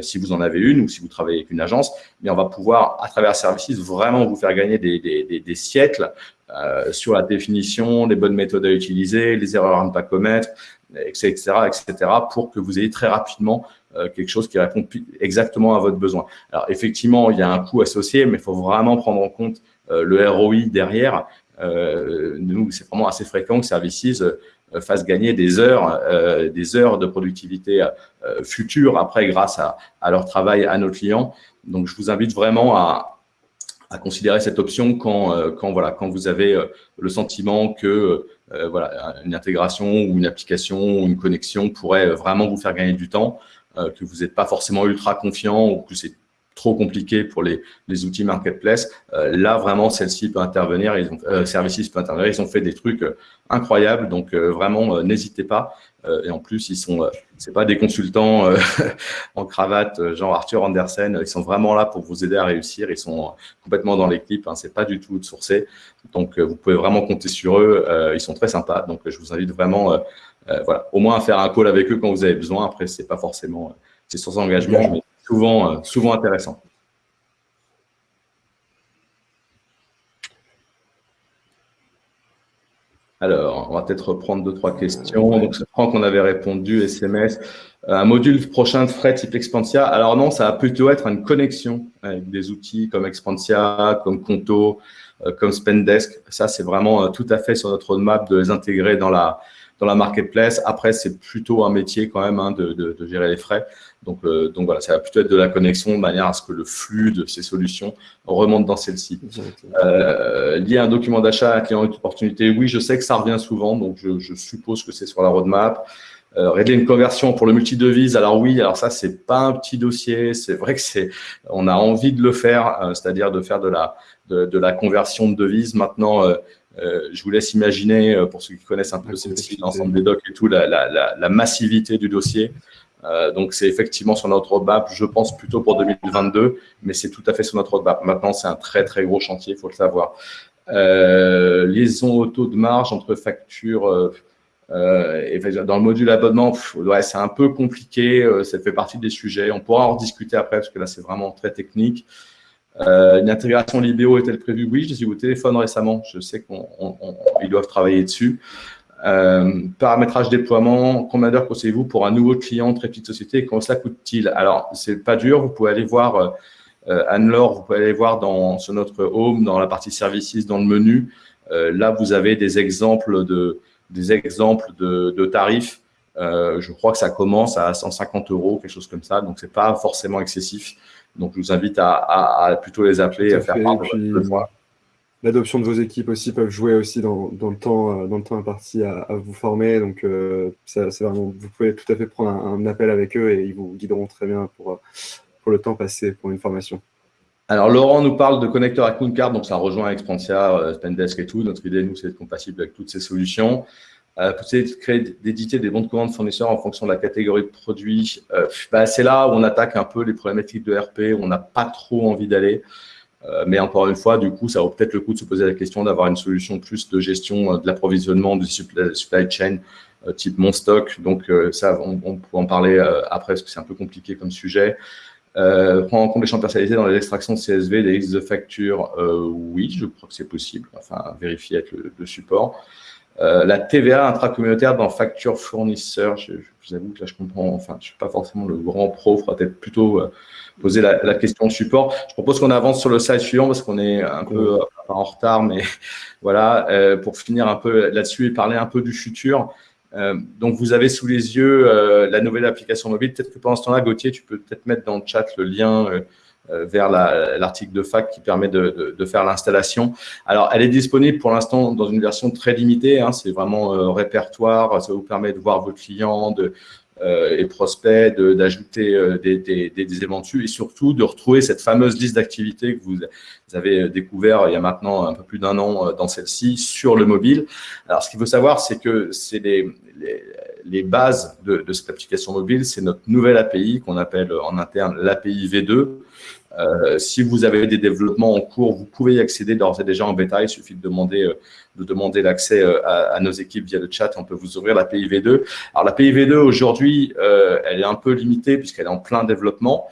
si vous en avez une ou si vous travaillez avec une agence, mais on va pouvoir, à travers Services, vraiment vous faire gagner des, des, des, des siècles euh, sur la définition, les bonnes méthodes à utiliser, les erreurs à ne pas commettre, etc., etc., pour que vous ayez très rapidement euh, quelque chose qui répond exactement à votre besoin. Alors effectivement, il y a un coût associé, mais il faut vraiment prendre en compte euh, le ROI derrière. nous, c'est vraiment assez fréquent que Services fasse gagner des heures, des heures de productivité future après grâce à, leur travail à nos clients. Donc, je vous invite vraiment à, considérer cette option quand, euh, quand, voilà, quand vous avez euh, le sentiment que euh, voilà, une intégration ou une application ou une connexion pourrait vraiment vous faire gagner du temps, que vous n'êtes pas forcément ultra confiant ou que c'est trop compliqué pour les, les outils marketplace. là, vraiment, celle-ci peut intervenir. Ils ont, Services peut intervenir. Ils ont fait des trucs incroyables. Donc, vraiment, n'hésitez pas. Euh, et en plus, ils sont, euh, c'est pas des consultants euh, en cravate, genre Arthur Andersen. Ils sont vraiment là pour vous aider à réussir. Ils sont complètement dans l'équipe. Hein, c'est pas du tout sourcé. Donc, vous pouvez vraiment compter sur eux. ils sont très sympas. Donc, je vous invite vraiment, voilà, au moins faire un call avec eux quand vous avez besoin. Après, c'est pas forcément, c'est sans engagement, mais souvent, souvent intéressant. Alors, on va peut-être reprendre deux, trois questions. Donc, je crois qu'on avait répondu, SMS. Euh, un module prochain de frais type Expansia. Alors non, ça va plutôt être une connexion avec des outils comme Expansia, comme Conto, euh, comme Spendesk. Ça, c'est vraiment euh, tout à fait sur notre roadmap de les intégrer dans la, dans la marketplace. Après, c'est plutôt un métier quand même hein, de, de, de, gérer les frais. Donc, euh, donc voilà, ça va plutôt être de la connexion de manière à ce que le flux de ces solutions remonte dans celle-ci. Euh, lié à un document d'achat à un client d'opportunité, oui, je sais que ça revient souvent, donc je, je suppose que c'est sur la roadmap. régler une conversion pour le multi-devise, alors oui, alors ça, c'est pas un petit dossier. C'est vrai que c'est, on a envie de le faire, c'est-à-dire de faire de la, de, la conversion de devises. Maintenant, je vous laisse imaginer, pour ceux qui connaissent un peu l'ensemble des docs et tout, la, la, la massivité du dossier. Euh, donc, c'est effectivement sur notre roadmap, je pense plutôt pour 2022, mais c'est tout à fait sur notre roadmap. Maintenant, c'est un très, très gros chantier, il faut le savoir. Euh, liaison auto de marge entre factures euh, euh et dans le module abonnement, ouais, c'est un peu compliqué, ça fait partie des sujets. On pourra en discuter après, parce que là, c'est vraiment très technique. Euh, une intégration Libéo est-elle prévue? Oui, je suis au téléphone récemment. Je sais qu'ils doivent travailler dessus. Euh, paramétrage déploiement, combien d'heures conseillez-vous pour un nouveau client, très petite société, et combien ça coûte-t-il? Alors, c'est pas dur, vous pouvez aller voir, euh, Anne-Laure, vous pouvez aller voir dans, sur notre home, dans la partie services, dans le menu. Euh, là, vous avez des exemples de, des exemples de, tarifs. Je crois que ça commence à 150 euros, quelque chose comme ça, donc c'est pas forcément excessif. Donc, je vous invite à, à, à plutôt les appeler, et à faire part de votre l'adoption de vos équipes aussi peuvent jouer aussi dans, le, temps, euh, dans le temps imparti à, vous former. Donc, euh, c'est vraiment, vous pouvez tout à fait prendre un, appel avec eux et ils vous guideront très bien pour, euh, pour le temps passé pour une formation. Alors, Laurent nous parle de connecteur à Card, donc ça rejoint Expantia, Spendesk et tout. Notre idée, nous, c'est d'être compatible avec toutes ces solutions. Euh, d'éditer des bons de commande fournisseurs en fonction de la catégorie de produits. Bah, c'est là où on attaque un peu les problématiques de RP, où on n'a pas trop envie d'aller. Euh, mais encore une fois, du coup, ça vaut peut-être le coup de se poser la question d'avoir une solution plus de gestion euh, de l'approvisionnement du supply, chain euh, type mon stock. Donc, ça, on, on pourra en parler après parce que c'est un peu compliqué comme sujet. Euh, prendre en compte les champs personnalisés dans les extractions CSV, des listes de factures, oui, je crois que c'est possible. Enfin, vérifier avec le, support. La TVA intracommunautaire dans facture fournisseur, je, vous avoue que là, je comprends, enfin, je suis pas forcément le grand pro, il faudra peut-être plutôt poser la, question de support. Je propose qu'on avance sur le slide suivant parce qu'on est un peu en retard, mais voilà, euh, pour finir un peu là-dessus et parler un peu du futur. Euh, donc, vous avez sous les yeux euh, la nouvelle application mobile. Peut-être que pendant ce temps-là, Gauthier, tu peux peut-être mettre dans le chat le lien vers l'article de fac qui permet de, faire l'installation. Alors, elle est disponible pour l'instant dans une version très limitée. Hein. C'est vraiment répertoire. Ça vous permet de voir vos clients, de, euh, et prospects, d'ajouter euh, des, des, des, dessus et surtout de retrouver cette fameuse liste d'activités que vous, avez découvert il y a maintenant un peu plus d'un an euh, dans celle-ci sur le mobile. Alors, ce qu'il faut savoir, c'est que c'est les, les, les, bases de, de cette application mobile, c'est notre nouvelle API qu'on appelle en interne l'API V2. Euh, si vous avez des développements en cours, vous pouvez y accéder d'ores et déjà en bêta. Il suffit de demander, euh, de demander l'accès euh, à, nos équipes via le chat. On peut vous ouvrir l'API V2. Alors, l'API V2, aujourd'hui, elle est un peu limitée puisqu'elle est en plein développement.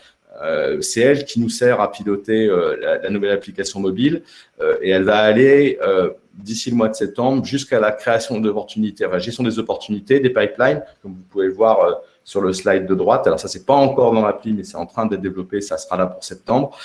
c'est elle qui nous sert à piloter la, nouvelle application mobile et elle va aller d'ici le mois de septembre jusqu'à la création d'opportunités, enfin, gestion des opportunités, des pipelines, comme vous pouvez le voir sur le slide de droite. Alors ça, c'est pas encore dans l'appli, mais c'est en train d'être développé. Ça sera là pour septembre.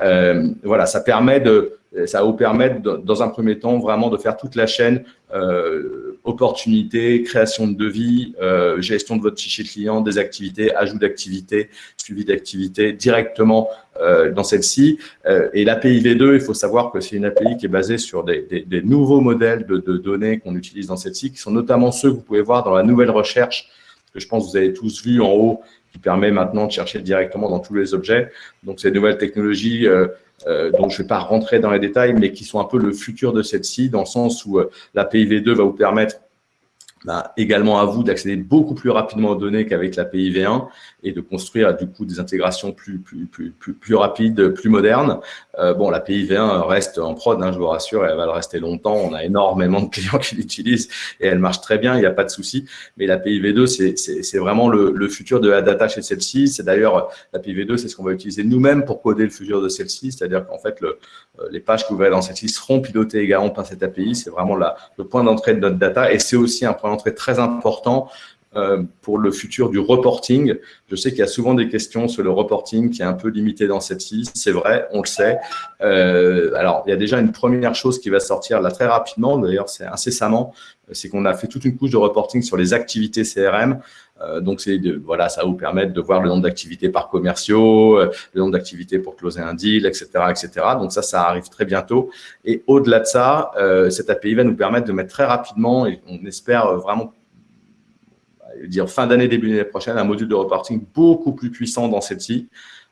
Euh, voilà, ça permet de, ça va vous permettre, dans un premier temps, vraiment de faire toute la chaîne euh, opportunités, création de devis, euh, gestion de votre fichier client, des activités, ajout d'activités, suivi d'activités directement euh, dans celle-ci. Euh, et l'API V2, il faut savoir que c'est une API qui est basée sur des, nouveaux modèles de, de données qu'on utilise dans celle-ci, qui sont notamment ceux que vous pouvez voir dans la nouvelle recherche que je pense que vous avez tous vu en haut, qui permet maintenant de chercher directement dans tous les objets. Donc, ces nouvelles technologies euh, euh, dont je ne vais pas rentrer dans les détails, mais qui sont un peu le futur de celle-ci, dans le sens où euh, l'API V2 va vous permettre bah, également à vous d'accéder beaucoup plus rapidement aux données qu'avec l'API V1 et de construire du coup des intégrations plus, plus, plus, plus, plus rapides, plus modernes. Euh, bon, l'API V1 reste en prod, hein, je vous rassure, elle va le rester longtemps. On a énormément de clients qui l'utilisent et elle marche très bien, il n'y a pas de souci. Mais l'API V2, c'est vraiment le, le, futur de la data chez celle-ci. C'est d'ailleurs, l'API V2, c'est ce qu'on va utiliser nous-mêmes pour coder le futur de celle-ci. C'est-à-dire qu'en fait, le, les pages que vous verrez dans celle-ci seront pilotées également par cette API. C'est vraiment le point d'entrée de notre data et c'est aussi un point d'entrée très important euh, pour le futur du reporting. Je sais qu'il y a souvent des questions sur le reporting qui est un peu limité dans cette ci C'est vrai, on le sait. Euh, alors, il y a déjà une première chose qui va sortir là très rapidement, d'ailleurs c'est incessamment, c'est qu'on a fait toute une couche de reporting sur les activités CRM. Euh, donc, c'est voilà, ça va vous permettre de voir le nombre d'activités par commerciaux, euh, le nombre d'activités pour closer un deal, etc., etc. Donc, ça, ça arrive très bientôt. Et au-delà de ça, euh, cette API va nous permettre de mettre très rapidement, et on espère vraiment dire fin d'année, début d'année prochaine, un module de reporting beaucoup plus puissant dans celle-ci,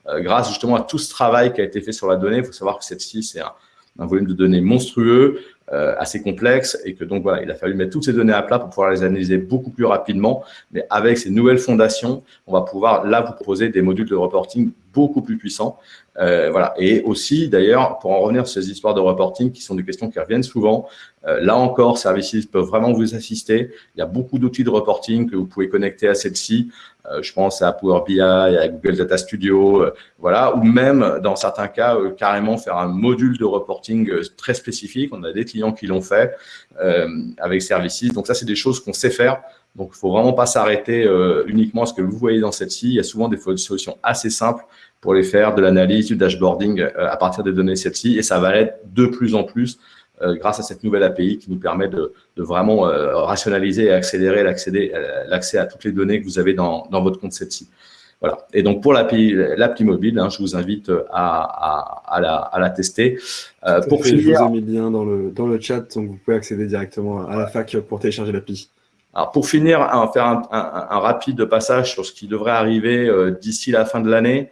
grâce justement à tout ce travail qui a été fait sur la donnée. Il faut savoir que celle-ci, c'est un, volume de données monstrueux, assez complexe, et que donc voilà, il a fallu mettre toutes ces données à plat pour pouvoir les analyser beaucoup plus rapidement. Mais avec ces nouvelles fondations, on va pouvoir là vous proposer des modules de reporting beaucoup plus puissants. Euh, voilà. Et aussi, d'ailleurs, pour en revenir sur ces histoires de reporting, qui sont des questions qui reviennent souvent, euh, là encore, Services peuvent vraiment vous assister. Il y a beaucoup d'outils de reporting que vous pouvez connecter à celle-ci. Euh, je pense à Power BI, à Google Data Studio, voilà, ou même, dans certains cas, carrément faire un module de reporting très spécifique. On a des clients qui l'ont fait avec Services. Donc ça, c'est des choses qu'on sait faire. Donc, il faut vraiment pas s'arrêter uniquement à ce que vous voyez dans celle-ci. Il y a souvent des solutions assez simples pour les faire de l'analyse, du dashboarding euh, à partir des données celles-ci. Et ça va être de plus en plus euh, grâce à cette nouvelle API qui nous permet de, vraiment euh, rationaliser et accélérer l'accès à toutes les données que vous avez dans, votre compte celle-ci. Voilà. Et donc, pour l'appli mobile, hein, je vous invite à, la, tester. pour finir, je vous ai mis le lien dans le, dans le chat, donc vous pouvez accéder directement à la fac pour télécharger l'appli. Alors, pour finir, faire un, un, rapide passage sur ce qui devrait arriver d'ici la fin de l'année.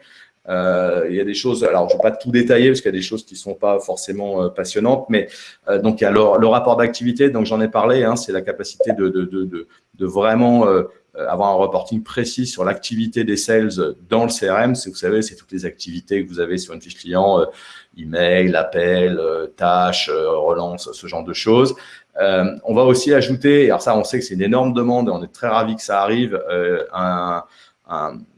Euh, il y a des choses, alors je ne vais pas tout détailler parce qu'il y a des choses qui ne sont pas forcément euh, passionnantes, mais euh, donc il y a le, rapport d'activité, donc j'en ai parlé, hein, c'est la capacité de, vraiment avoir un reporting précis sur l'activité des sales dans le CRM. Vous savez, c'est toutes les activités que vous avez sur une fiche client, email, appel, tâches, relance, ce genre de choses. on va aussi ajouter, alors ça on sait que c'est une énorme demande et on est très ravis que ça arrive, un,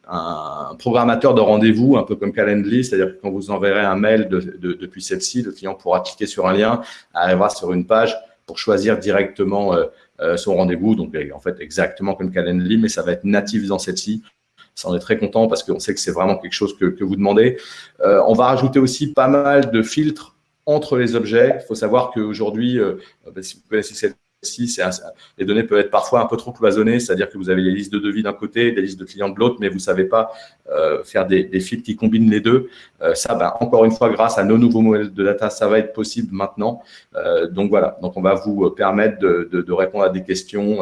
un programmateur de rendez-vous, un peu comme Calendly, c'est-à-dire que quand vous enverrez un mail depuis celle-ci, le client pourra cliquer sur un lien, arrivera sur une page pour choisir directement euh, euh, son rendez-vous. Donc, en fait, exactement comme Calendly, mais ça va être natif dans celle-ci. Ça, on est très content parce qu'on sait que c'est vraiment quelque chose que, vous demandez. Euh, on va rajouter aussi pas mal de filtres entre les objets. Il faut savoir qu'aujourd'hui, bah, si vous connaissez cette les données peuvent être parfois un peu trop cloisonnées, c'est-à-dire que vous avez les listes de devis d'un côté, des listes de clients de l'autre, mais vous ne savez pas euh, faire des, des, fils qui combinent les deux. Euh, ça, ben, encore une fois, grâce à nos nouveaux modèles de data, ça va être possible maintenant. Euh, donc voilà, donc on va vous permettre de, répondre à des questions.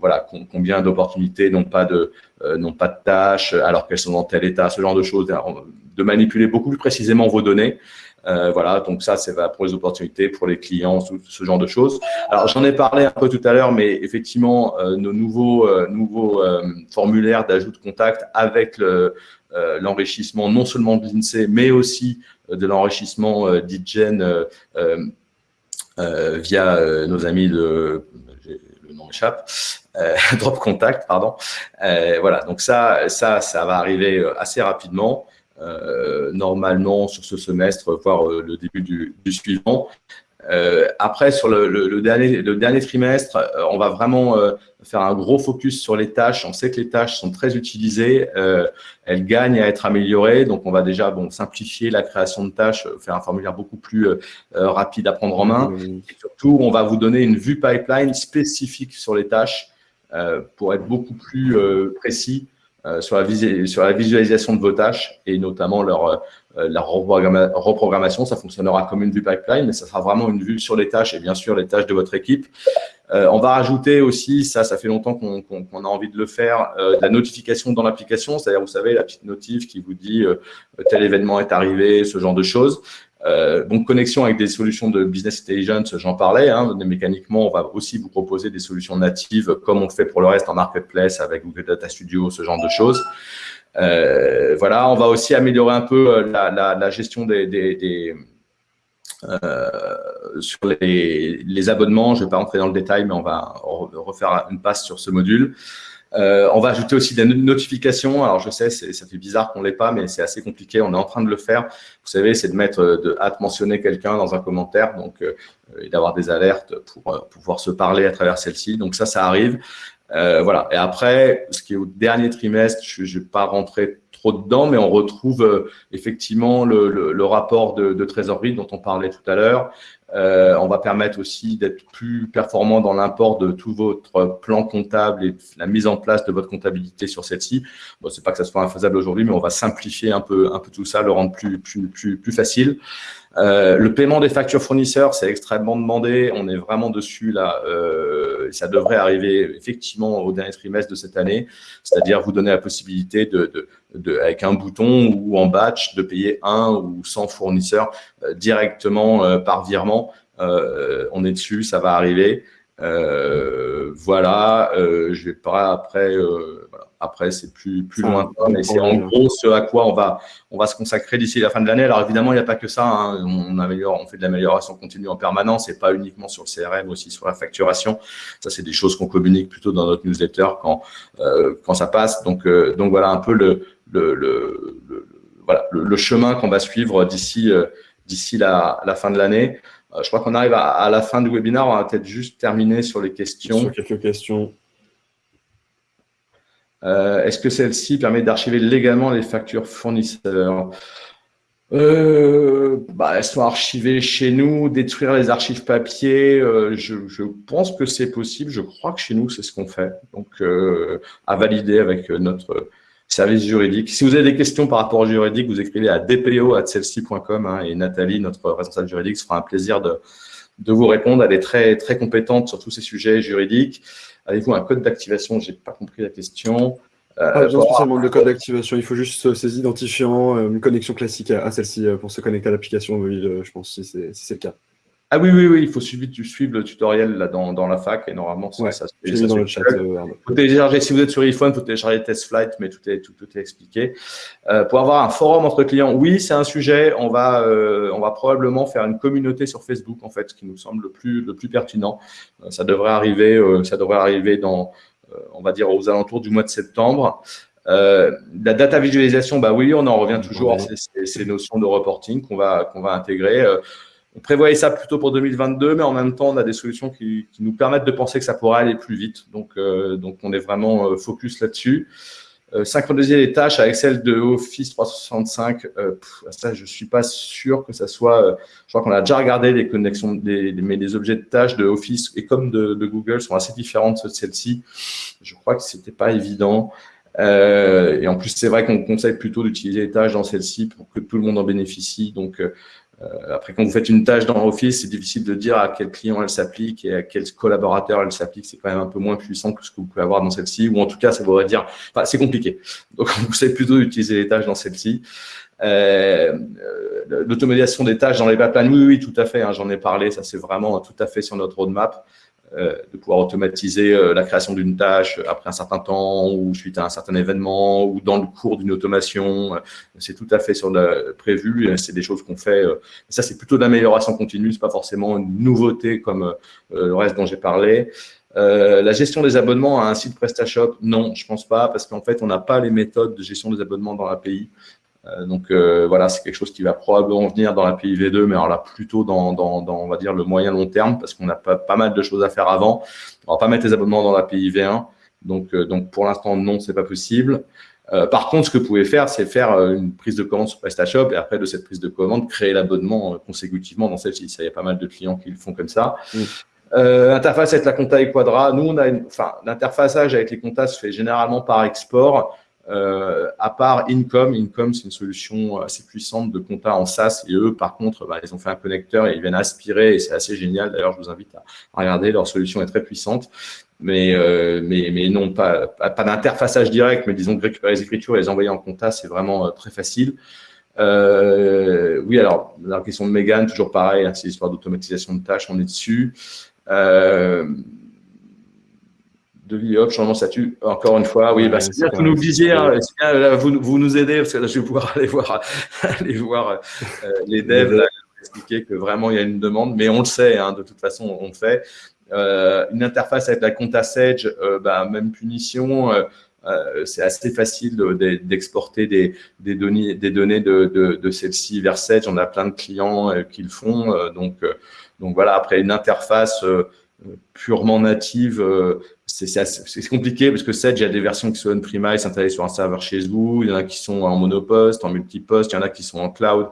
voilà, combien d'opportunités n'ont pas de n'ont pas de tâches, alors qu'elles sont dans tel état, ce genre de choses, de manipuler beaucoup plus précisément vos données. Euh, voilà, donc ça, c'est pour les opportunités, pour les clients, ce, genre de choses. Alors, j'en ai parlé un peu tout à l'heure, mais effectivement, euh, nos nouveaux, euh, formulaires d'ajout de contact avec l'enrichissement non seulement de l'INSEE, mais aussi de l'enrichissement d'IGEN via nos amis de, le nom échappe, Drop Contact, pardon. voilà, donc ça, ça, ça va arriver assez rapidement. Euh, normalement sur ce semestre, voire euh, le début du, suivant. Euh, après, sur le, dernier, le dernier trimestre, on va vraiment faire un gros focus sur les tâches. On sait que les tâches sont très utilisées, elles gagnent à être améliorées. Donc, on va déjà bon, simplifier la création de tâches, faire un formulaire beaucoup plus rapide à prendre en main. Et surtout, on va vous donner une vue pipeline spécifique sur les tâches pour être beaucoup plus précis sur, la sur la visualisation de vos tâches et notamment leur, euh, reprogrammation. Ça fonctionnera comme une vue pipeline, mais ça sera vraiment une vue sur les tâches et bien sûr les tâches de votre équipe. Euh, on va rajouter aussi, ça, ça fait longtemps qu'on a envie de le faire, la notification dans l'application, c'est-à-dire, vous savez, la petite notif qui vous dit tel événement est arrivé, ce genre de choses. Euh, donc, connexion avec des solutions de business intelligence, j'en parlais. Hein, mécaniquement, on va aussi vous proposer des solutions natives, comme on fait pour le reste en marketplace avec Google Data Studio, ce genre de choses. Euh, voilà, on va aussi améliorer un peu euh, la, gestion des, sur les, abonnements. Je ne vais pas rentrer dans le détail, mais on va refaire une passe sur ce module. Euh, on va ajouter aussi des notifications. Alors, je sais, ça fait bizarre qu'on ne l'ait pas, mais c'est assez compliqué. On est en train de le faire. Vous savez, c'est de mettre, euh, de hâte mentionner quelqu'un dans un commentaire donc, euh, et d'avoir des alertes pour pouvoir se parler à travers celle-ci. Donc, ça, ça arrive. voilà. Et après, ce qui est au dernier trimestre, je ne vais pas rentrer trop dedans, mais on retrouve effectivement le, rapport de, trésorerie dont on parlait tout à l'heure. Euh, on va permettre aussi d'être plus performant dans l'import de tout votre plan comptable et la mise en place de votre comptabilité sur celle-ci. Bon, c'est pas que ça soit infaisable aujourd'hui, mais on va simplifier un peu, un peu tout ça, le rendre plus, plus, plus, plus facile. Euh, le paiement des factures fournisseurs, c'est extrêmement demandé. On est vraiment dessus là. Euh, ça devrait arriver effectivement au dernier trimestre de cette année, c'est-à-dire vous donner la possibilité de, de, de, avec un bouton ou en batch de payer un ou 100 fournisseurs euh, directement euh, par virement. Euh, on est dessus, ça va arriver. voilà, je vais pas après. Voilà après, c'est plus, plus loin, mais c'est en gros ce à quoi on va, on va se consacrer d'ici la fin de l'année. Alors évidemment, il n'y a pas que ça. Hein. On, améliore, on fait de l'amélioration continue en permanence et pas uniquement sur le CRM, aussi sur la facturation. Ça, c'est des choses qu'on communique plutôt dans notre newsletter quand, euh, quand ça passe. Donc, euh, donc voilà un peu le, le, le, voilà, le, chemin qu'on va suivre d'ici euh, d'ici la, la, fin de l'année. je crois qu'on arrive à, à, la fin du webinaire. On va peut-être juste terminer sur les questions. Sur quelques questions. Euh, est-ce que celle-ci permet d'archiver légalement les factures fournisseurs euh, bah, Elles sont archivées chez nous, détruire les archives papier, euh, je, pense que c'est possible. Je crois que chez nous, c'est ce qu'on fait. Donc, à valider avec notre service juridique. Si vous avez des questions par rapport au juridique, vous écrivez à dpo.celsi.com hein, et Nathalie, notre responsable juridique, se fera un plaisir de, de vous répondre. Elle est très, très compétente sur tous ces sujets juridiques. Avez-vous un code d'activation Je n'ai pas compris la question. Euh, pas besoin spécialement de code d'activation, il faut juste ces identifiants, euh, une connexion classique à, celle-ci euh, pour se connecter à l'application mobile, je pense, si c'est le cas. Ah oui, oui, oui, il faut suivre, suivre le tutoriel là, dans, dans la fac et normalement, ça, ça, se dans le chat. Euh, faut télécharger, si vous êtes sur iPhone, il faut télécharger Test Flight, mais tout est, tout, tout est expliqué. Euh, pour avoir un forum entre clients, oui, c'est un sujet. On va, euh, on va probablement faire une communauté sur Facebook, en fait, ce qui nous semble le plus, le plus pertinent. Euh, ça devrait arriver, euh, ça devrait arriver dans, on va dire, aux alentours du mois de septembre. Euh, la data visualisation, bah oui, on en revient toujours à ces, ces, notions de reporting qu'on va, qu'on va intégrer. Euh, on prévoyait ça plutôt pour 2022, mais en même temps, on a des solutions qui, nous permettent de penser que ça pourrait aller plus vite. Donc, euh, donc on est vraiment euh, focus là-dessus. Euh, synchroniser les tâches avec celles de Office 365, ça, je suis pas sûr que ça soit. je crois qu'on a déjà regardé les connexions, mais les objets de tâches de Office et comme de, Google sont assez différentes de celles-ci. Je crois que c'était pas évident. et en plus, c'est vrai qu'on conseille plutôt d'utiliser les tâches dans celle-ci pour que tout le monde en bénéficie. Donc, euh, après, quand vous faites une tâche dans Office, c'est difficile de dire à quel client elle s'applique et à quel collaborateur elle s'applique. C'est quand même un peu moins puissant que ce que vous pouvez avoir dans celle-ci, ou en tout cas, ça voudrait dire, enfin, c'est compliqué. Donc, vous savez plutôt utiliser les tâches dans celle-ci. Euh, euh L'automatisation des tâches dans les pipelines, oui, oui, tout à fait. Hein, J'en ai parlé. Ça, c'est vraiment tout à fait sur notre roadmap. Euh, de pouvoir automatiser euh, la création d'une tâche après un certain temps ou suite à un certain événement ou dans le cours d'une automation. Euh, c'est tout à fait sur le prévu. C'est des choses qu'on fait. Ça, c'est plutôt de l'amélioration continue. C'est pas forcément une nouveauté comme le reste dont j'ai parlé. Euh, la gestion des abonnements à un site PrestaShop, non, je pense pas, parce qu'en fait, on n'a pas les méthodes de gestion des abonnements dans l'API. Euh, donc euh, voilà, c'est quelque chose qui va probablement venir dans la V2, mais alors là plutôt dans, dans, dans on va dire le moyen long terme, parce qu'on a pas, pas mal de choses à faire avant. On va pas mettre les abonnements dans la V1, donc euh, donc pour l'instant non, c'est pas possible. Euh, par contre, ce que vous pouvez faire, c'est faire une prise de commande sur PrestaShop et après de cette prise de commande, créer l'abonnement consécutivement dans celle-ci. Il y a pas mal de clients qui le font comme ça. Euh, interface avec la compta et Quadra. Nous, on a une, enfin, l'interfaçage avec les comptas se fait généralement par export. Euh, à part Income, Income c'est une solution assez puissante de compta en SaaS et eux par contre bah, ils ont fait un connecteur et ils viennent aspirer et c'est assez génial. D'ailleurs je vous invite à, regarder, leur solution est très puissante. Mais, euh, mais, mais non, pas, pas, d'interfaçage direct, mais disons que récupérer les écritures et les envoyer en compta, c'est vraiment euh, très facile. Oui, alors, la question de Megan, toujours pareil, hein, c'est l'histoire d'automatisation de tâches, on est dessus. De hop, changement de statut, encore une fois, oui, bah, c'est bien que vous nous disiez, hein, vous, vous, nous aidez, parce que là, je vais pouvoir aller voir, aller voir euh, les devs, là, expliquer que vraiment, il y a une demande, mais on le sait, hein, de toute façon, on le fait. Euh, une interface avec la compta Sage, euh, bah, même punition, euh, c'est assez facile d'exporter des, des, données, des données de, de, de celle-ci vers Sage. On a plein de clients qui le font. donc, donc voilà, après une interface purement native, c'est compliqué parce que Sedge, il y a des versions qui sont on-premise, installées sur un serveur chez vous, il y en a qui sont en monopost, en multipost, il y en a qui sont en cloud,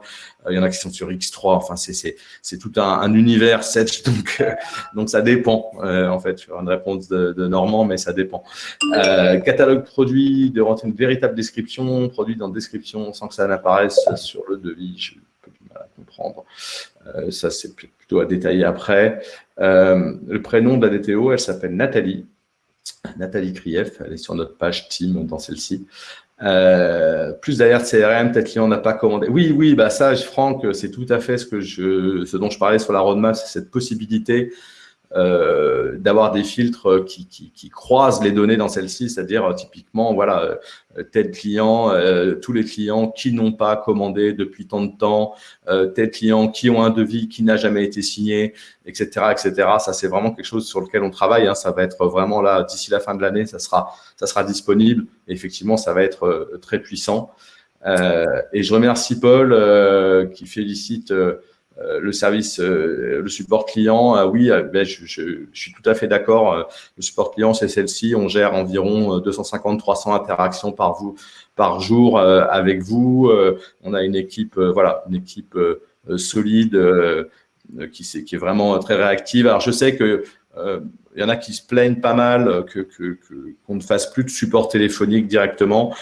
il y en a qui sont sur X3, enfin c'est tout un, univers Sedge, donc, donc ça dépend en fait, vais une réponse de, Normand, mais ça dépend. catalogue produit, de rentrer une véritable description, produit dans description sans que ça n'apparaisse sur le devis, je peux du mal à comprendre. ça c'est plutôt à détailler après. Euh, le prénom de la DTO, elle s'appelle Nathalie. Nathalie Krief, elle est sur notre page team dans celle-ci. Euh, plus d'ailleurs CRM, peut-être client n'a pas commandé. Oui, oui, bah ça, Franck, c'est tout à fait je, ce dont je parlais sur la roadmap, c'est cette possibilité euh, d'avoir des filtres qui, croisent les données dans celle-ci, c'est-à-dire typiquement, voilà, euh, tel client, euh, tous les clients qui n'ont pas commandé depuis tant de temps, euh, tel client qui ont un devis qui n'a jamais été signé, etc., etc. Ça, c'est vraiment quelque chose sur lequel on travaille. Hein. Ça va être vraiment là d'ici la fin de l'année, ça sera, ça sera disponible. Et effectivement, ça va être très puissant. et je remercie Paul qui félicite euh, le service, euh, le support client, euh, oui, ben, je, suis tout à fait d'accord. le support client, c'est celle-ci. On gère environ 250-300 interactions par vous par jour avec vous. on a une équipe, voilà, une équipe solide qui, est, vraiment très réactive. Alors, je sais que il y en a qui se plaignent pas mal qu'on ne fasse plus de support téléphonique directement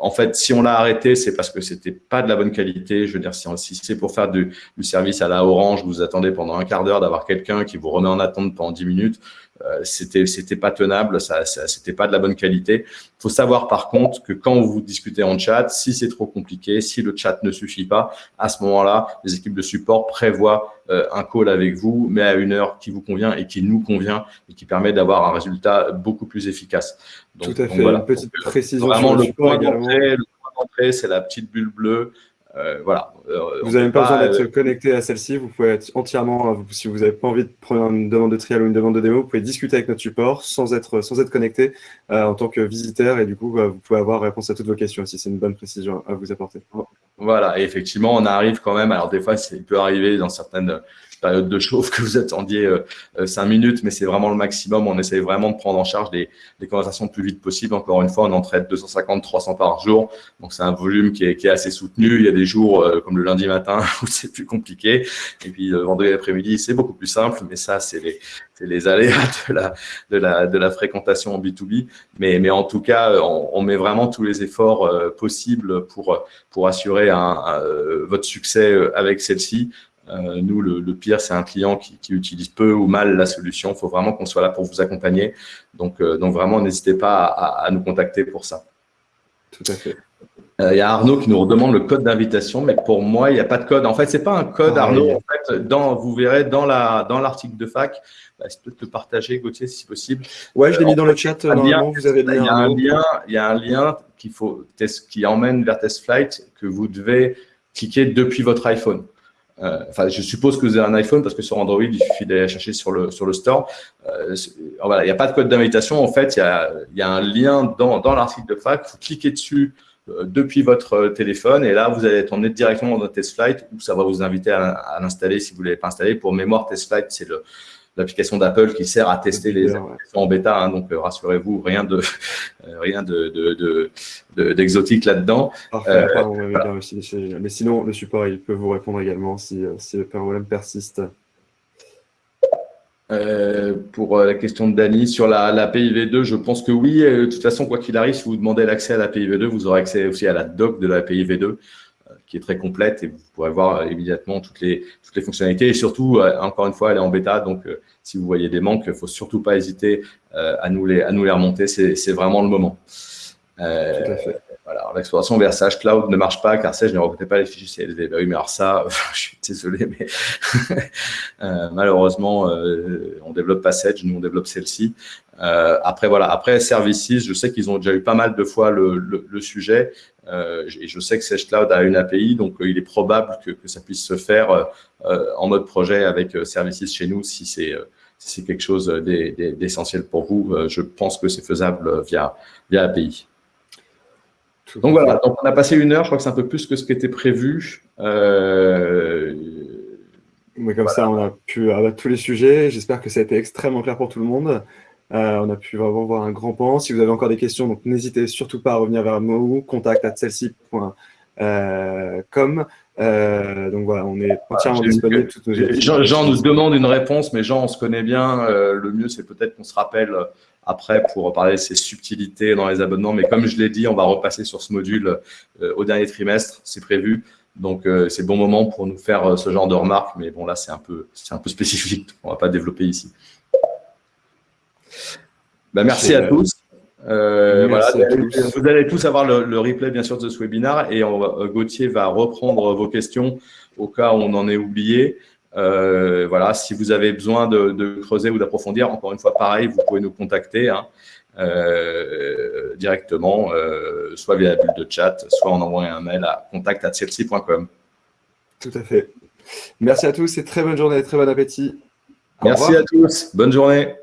en fait, si on l'a arrêté, c'est parce que c'était pas de la bonne qualité. Je veux dire, si, c'est pour faire du, service à la Orange, vous attendez pendant un quart d'heure d'avoir quelqu'un qui vous remet en attente pendant 10 minutes, euh, c'était pas tenable, ça, ça c'était pas de la bonne qualité. Il faut savoir par contre que quand vous discutez en chat, si c'est trop compliqué, si le chat ne suffit pas, à ce moment-là, les équipes de support prévoient un call avec vous, mais à une heure qui vous convient et qui nous convient et qui permet d'avoir un résultat beaucoup plus efficace. Donc, Tout à fait. Voilà. Une petite précision. Vraiment, le point d'entrée, c'est la petite bulle bleue. Euh, voilà. Euh, vous n'avez même pas besoin d'être connecté à celle-ci. Vous pouvez être entièrement, si vous n'avez pas envie de prendre une demande de trial ou une demande de démo, vous pouvez discuter avec notre support sans être, sans être connecté en tant que visiteur et du coup, vous pouvez avoir réponse à toutes vos questions si c'est une bonne précision à vous apporter. Voilà, et effectivement, on arrive quand même. Alors, des fois, il peut arriver dans certaines période de chauffe que vous attendiez euh, euh, cinq minutes, mais c'est vraiment le maximum. On essaye vraiment de prendre en charge des, conversations le plus vite possible. Encore une fois, on en traite 250, 300 par jour. Donc, c'est un volume qui est, assez soutenu. Il y a des jours euh, comme le lundi matin où c'est plus compliqué. Et puis, le vendredi après-midi, c'est beaucoup plus simple. Mais ça, c'est les, les aléas de la, fréquentation en B2B. Mais, en tout cas, on, met vraiment tous les efforts possibles pour, assurer votre succès avec celle-ci. Euh, nous, le, pire, c'est un client qui, utilise peu ou mal la solution. Il faut vraiment qu'on soit là pour vous accompagner. Donc, euh, donc vraiment, n'hésitez pas à, nous contacter pour ça. Tout à fait. Euh, il y a Arnaud qui nous redemande le code d'invitation, mais pour moi, il n'y a pas de code. En fait, c'est pas un code, ah, Arnaud. En fait, dans, vous verrez dans la dans l'article de fac, bah, je peux te partager, Gauthier, si possible. Ouais, je l'ai mis dans le chat. Normalement, vous avez il y a un lien, il y a un lien qu'il faut qui emmène vers TestFlight que vous devez cliquer depuis votre iPhone. Euh, enfin, je suppose que vous avez un iPhone parce que sur Android, il suffit d'aller chercher sur le, sur le store. Euh, voilà, il n'y a pas de code d'invitation. En fait, il y a, y a un lien dans, dans l'article de fac. Vous cliquez dessus euh, depuis votre téléphone et là, vous allez être emmené directement dans TestFlight où ça va vous inviter à, à l'installer si vous ne l'avez pas installé. Pour mémoire, TestFlight, c'est le, l'application d'Apple qui sert à tester les applications en bêta. Hein, donc, euh, rassurez-vous, rien de euh, rien de d'exotique là-dedans. Euh, mais sinon, le support, il peut vous répondre également si, si le problème persiste. pour la question de Dany sur la, la, PIV2, je pense que oui. De toute façon, quoi qu'il arrive, si vous demandez l'accès à la PIV2, vous aurez accès aussi à la doc de la PIV2 qui est très complète et vous pourrez voir euh, immédiatement toutes les, toutes les fonctionnalités. Et surtout, euh, encore une fois, elle est en bêta, donc euh, si vous voyez des manques, il faut surtout pas hésiter à, nous les, à nous les remonter. C'est vraiment le moment. Tout à fait. Voilà, l'exploration vers Sage Cloud ne marche pas car Sage ne reconnaît pas les fichiers CLV. Bah oui, mais alors ça, je suis désolé, mais malheureusement, on développe pas Sage, nous on développe celle-ci. après, voilà, après Services, je sais qu'ils ont déjà eu pas mal de fois le, sujet. Euh, et je sais que Sage Cloud a une API, donc euh, il est probable que, ça puisse se faire euh, en mode projet avec Services chez nous si c'est c'est quelque chose d'essentiel pour vous. Je pense que c'est faisable via, via API. Donc voilà, donc on a passé une heure, je crois que c'est un peu plus que ce qui était prévu. Mais comme ça, on a pu abattre tous les sujets. J'espère que ça a été extrêmement clair pour tout le monde. Euh, on a pu vraiment voir un grand pan. Si vous avez encore des questions, donc n'hésitez surtout pas à revenir vers nous, contact at. Euh, donc voilà, on est entièrement disponible. Jean, Jean, nous demande une réponse, mais Jean, on se connaît bien. Euh, le mieux, c'est peut-être qu'on se rappelle après pour parler de ces subtilités dans les abonnements. Mais comme je l'ai dit, on va repasser sur ce module au dernier trimestre, c'est prévu. Donc, c'est le bon moment pour nous faire ce genre de remarques. Mais bon, là, c'est un, peu, un peu spécifique. On ne va pas développer ici. Bah, merci à tous. Euh, vous allez tous avoir le, replay, bien sûr, de ce webinaire et on Gauthier va reprendre vos questions au cas où on en est oublié. Euh, voilà, si vous avez besoin de, creuser ou d'approfondir, encore une fois, pareil, vous pouvez nous contacter hein, euh, directement, soit via la bulle de chat, soit en envoyant un mail à contact.celsi.com. Tout à fait. Merci à tous et très bonne journée, très bon appétit. Merci à tous. Bonne journée.